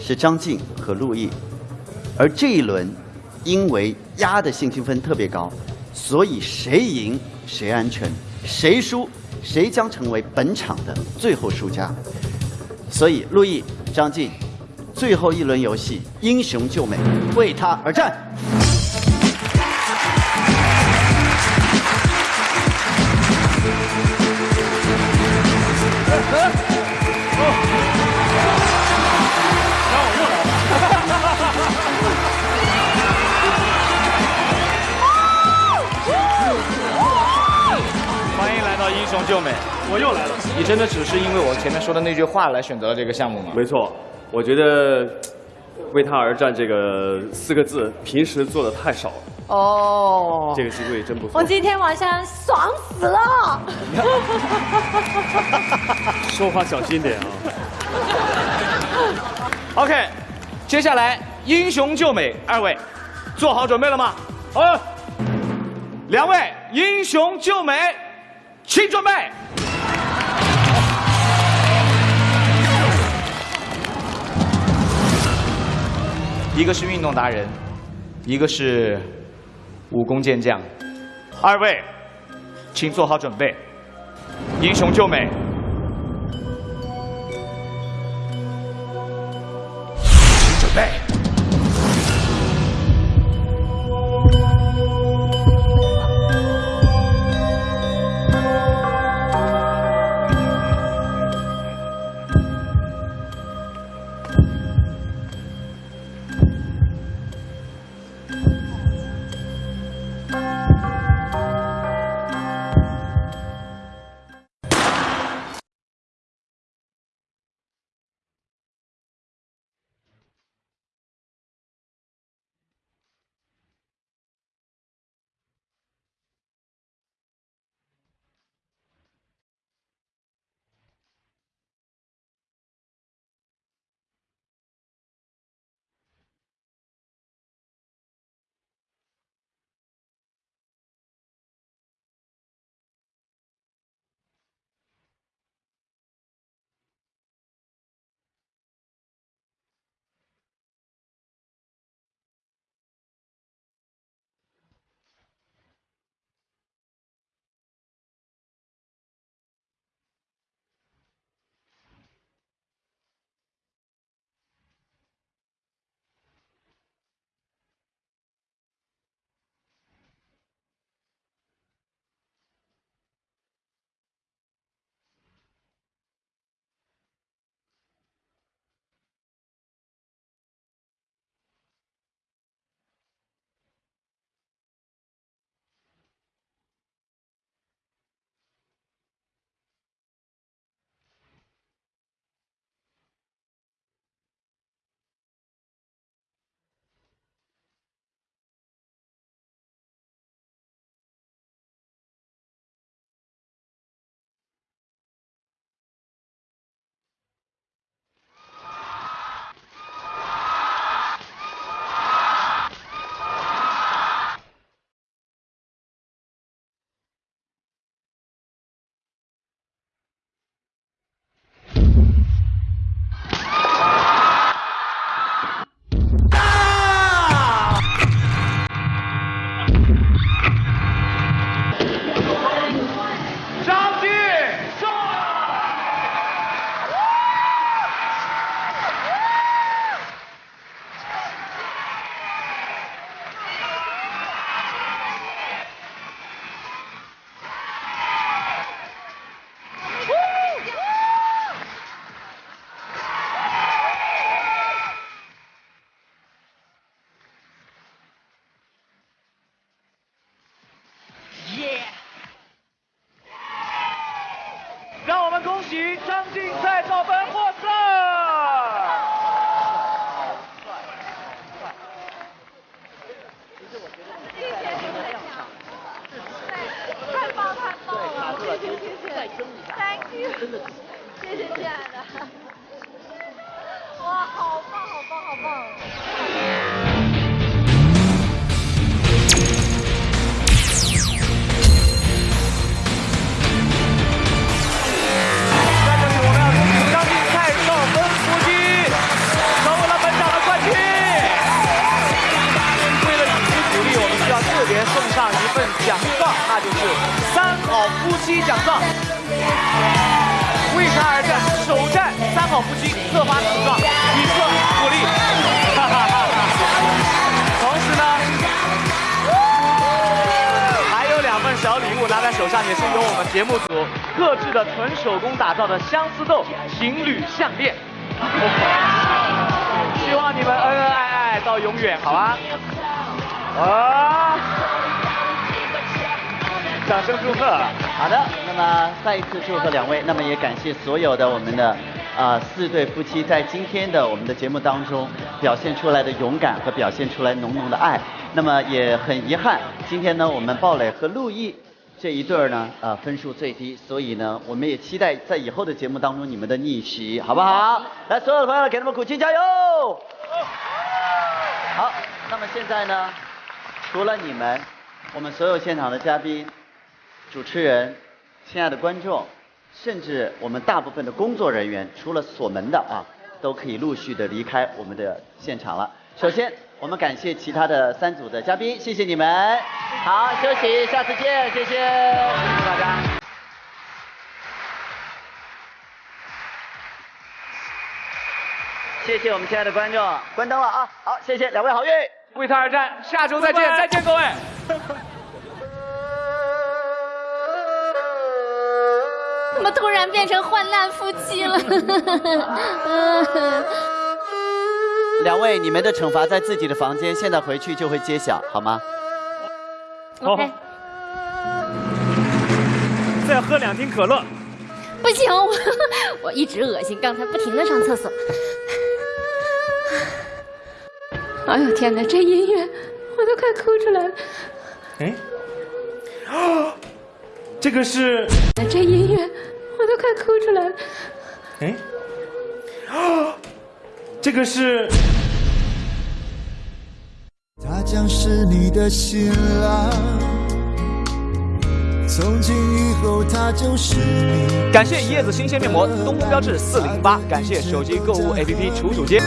是张晋和陆毅，而这一轮因为压的信心分特别高，所以谁赢谁安全。谁输，谁将成为本场的最后输家。所以，陆毅、张晋，最后一轮游戏，英雄救美，为他而战。救美，我又来了。你真的只是因为我前面说的那句话来选择了这个项目吗？没错，我觉得为他而战这个四个字，平时做的太少了。哦，这个机会真不错。我今天晚上爽死了。说话小心点啊。OK，接下来英雄救美，二位做好准备了吗？好，两位。英雄救美，请准备。一个是运动达人，一个是武功健将，二位，请做好准备。英雄救美，请准备。谢谢亲爱的，哇，好棒好棒好棒。在这里我们要恭喜张晋蔡少芬夫妻成为了本场的冠军。为了以资鼓励，我们需要特别送上一份奖状，那就是三好夫妻奖状。好夫妻，特发此状，以示鼓励。同时呢，还有两份小礼物拿在手上，也是由我们节目组特制的纯手工打造的相思豆情侣项链。希望你们恩恩爱爱到永远，好吗？啊！掌声祝贺。好的，那么再一次祝贺两位，那么也感谢所有的我们的啊、四对夫妻在今天的我们的节目当中表现出来的勇敢和表现出来浓浓的爱。那么也很遗憾，今天呢我们鲍蕾和陆毅这一对儿呢呃分数最低，所以呢我们也期待在以后的节目当中你们的逆袭，好不好？来，所有的朋友给他们鼓劲加油！好，那么现在呢，除了你们，我们所有现场的嘉宾主持人、亲爱的观众，甚至我们大部分的工作人员，除了锁门的啊，都可以陆续的离开我们的现场了。首先，我们感谢其他的三组的嘉宾，谢谢你们。好，休息，下次见，谢谢，谢谢大家。谢谢我们亲爱的观众，关灯了啊！好，谢谢两位好运，为他而战，下周再见，再见各位。怎么突然变成患难夫妻了？两位，你们的惩罚在自己的房间，现在回去就会揭晓，好吗？？OK。再喝两瓶可乐。不行，我 我一直恶心，刚才不停的上厕所。哎呦天哪，这音乐我都快哭出来了。哎，啊，这个是。这音乐我都快哭出来了。哎，啊，这个是。他将是你的新郎，从今以后他就是你。感谢叶子新鲜面膜，东风标致四零八。感谢手机购物 APP 楚楚街。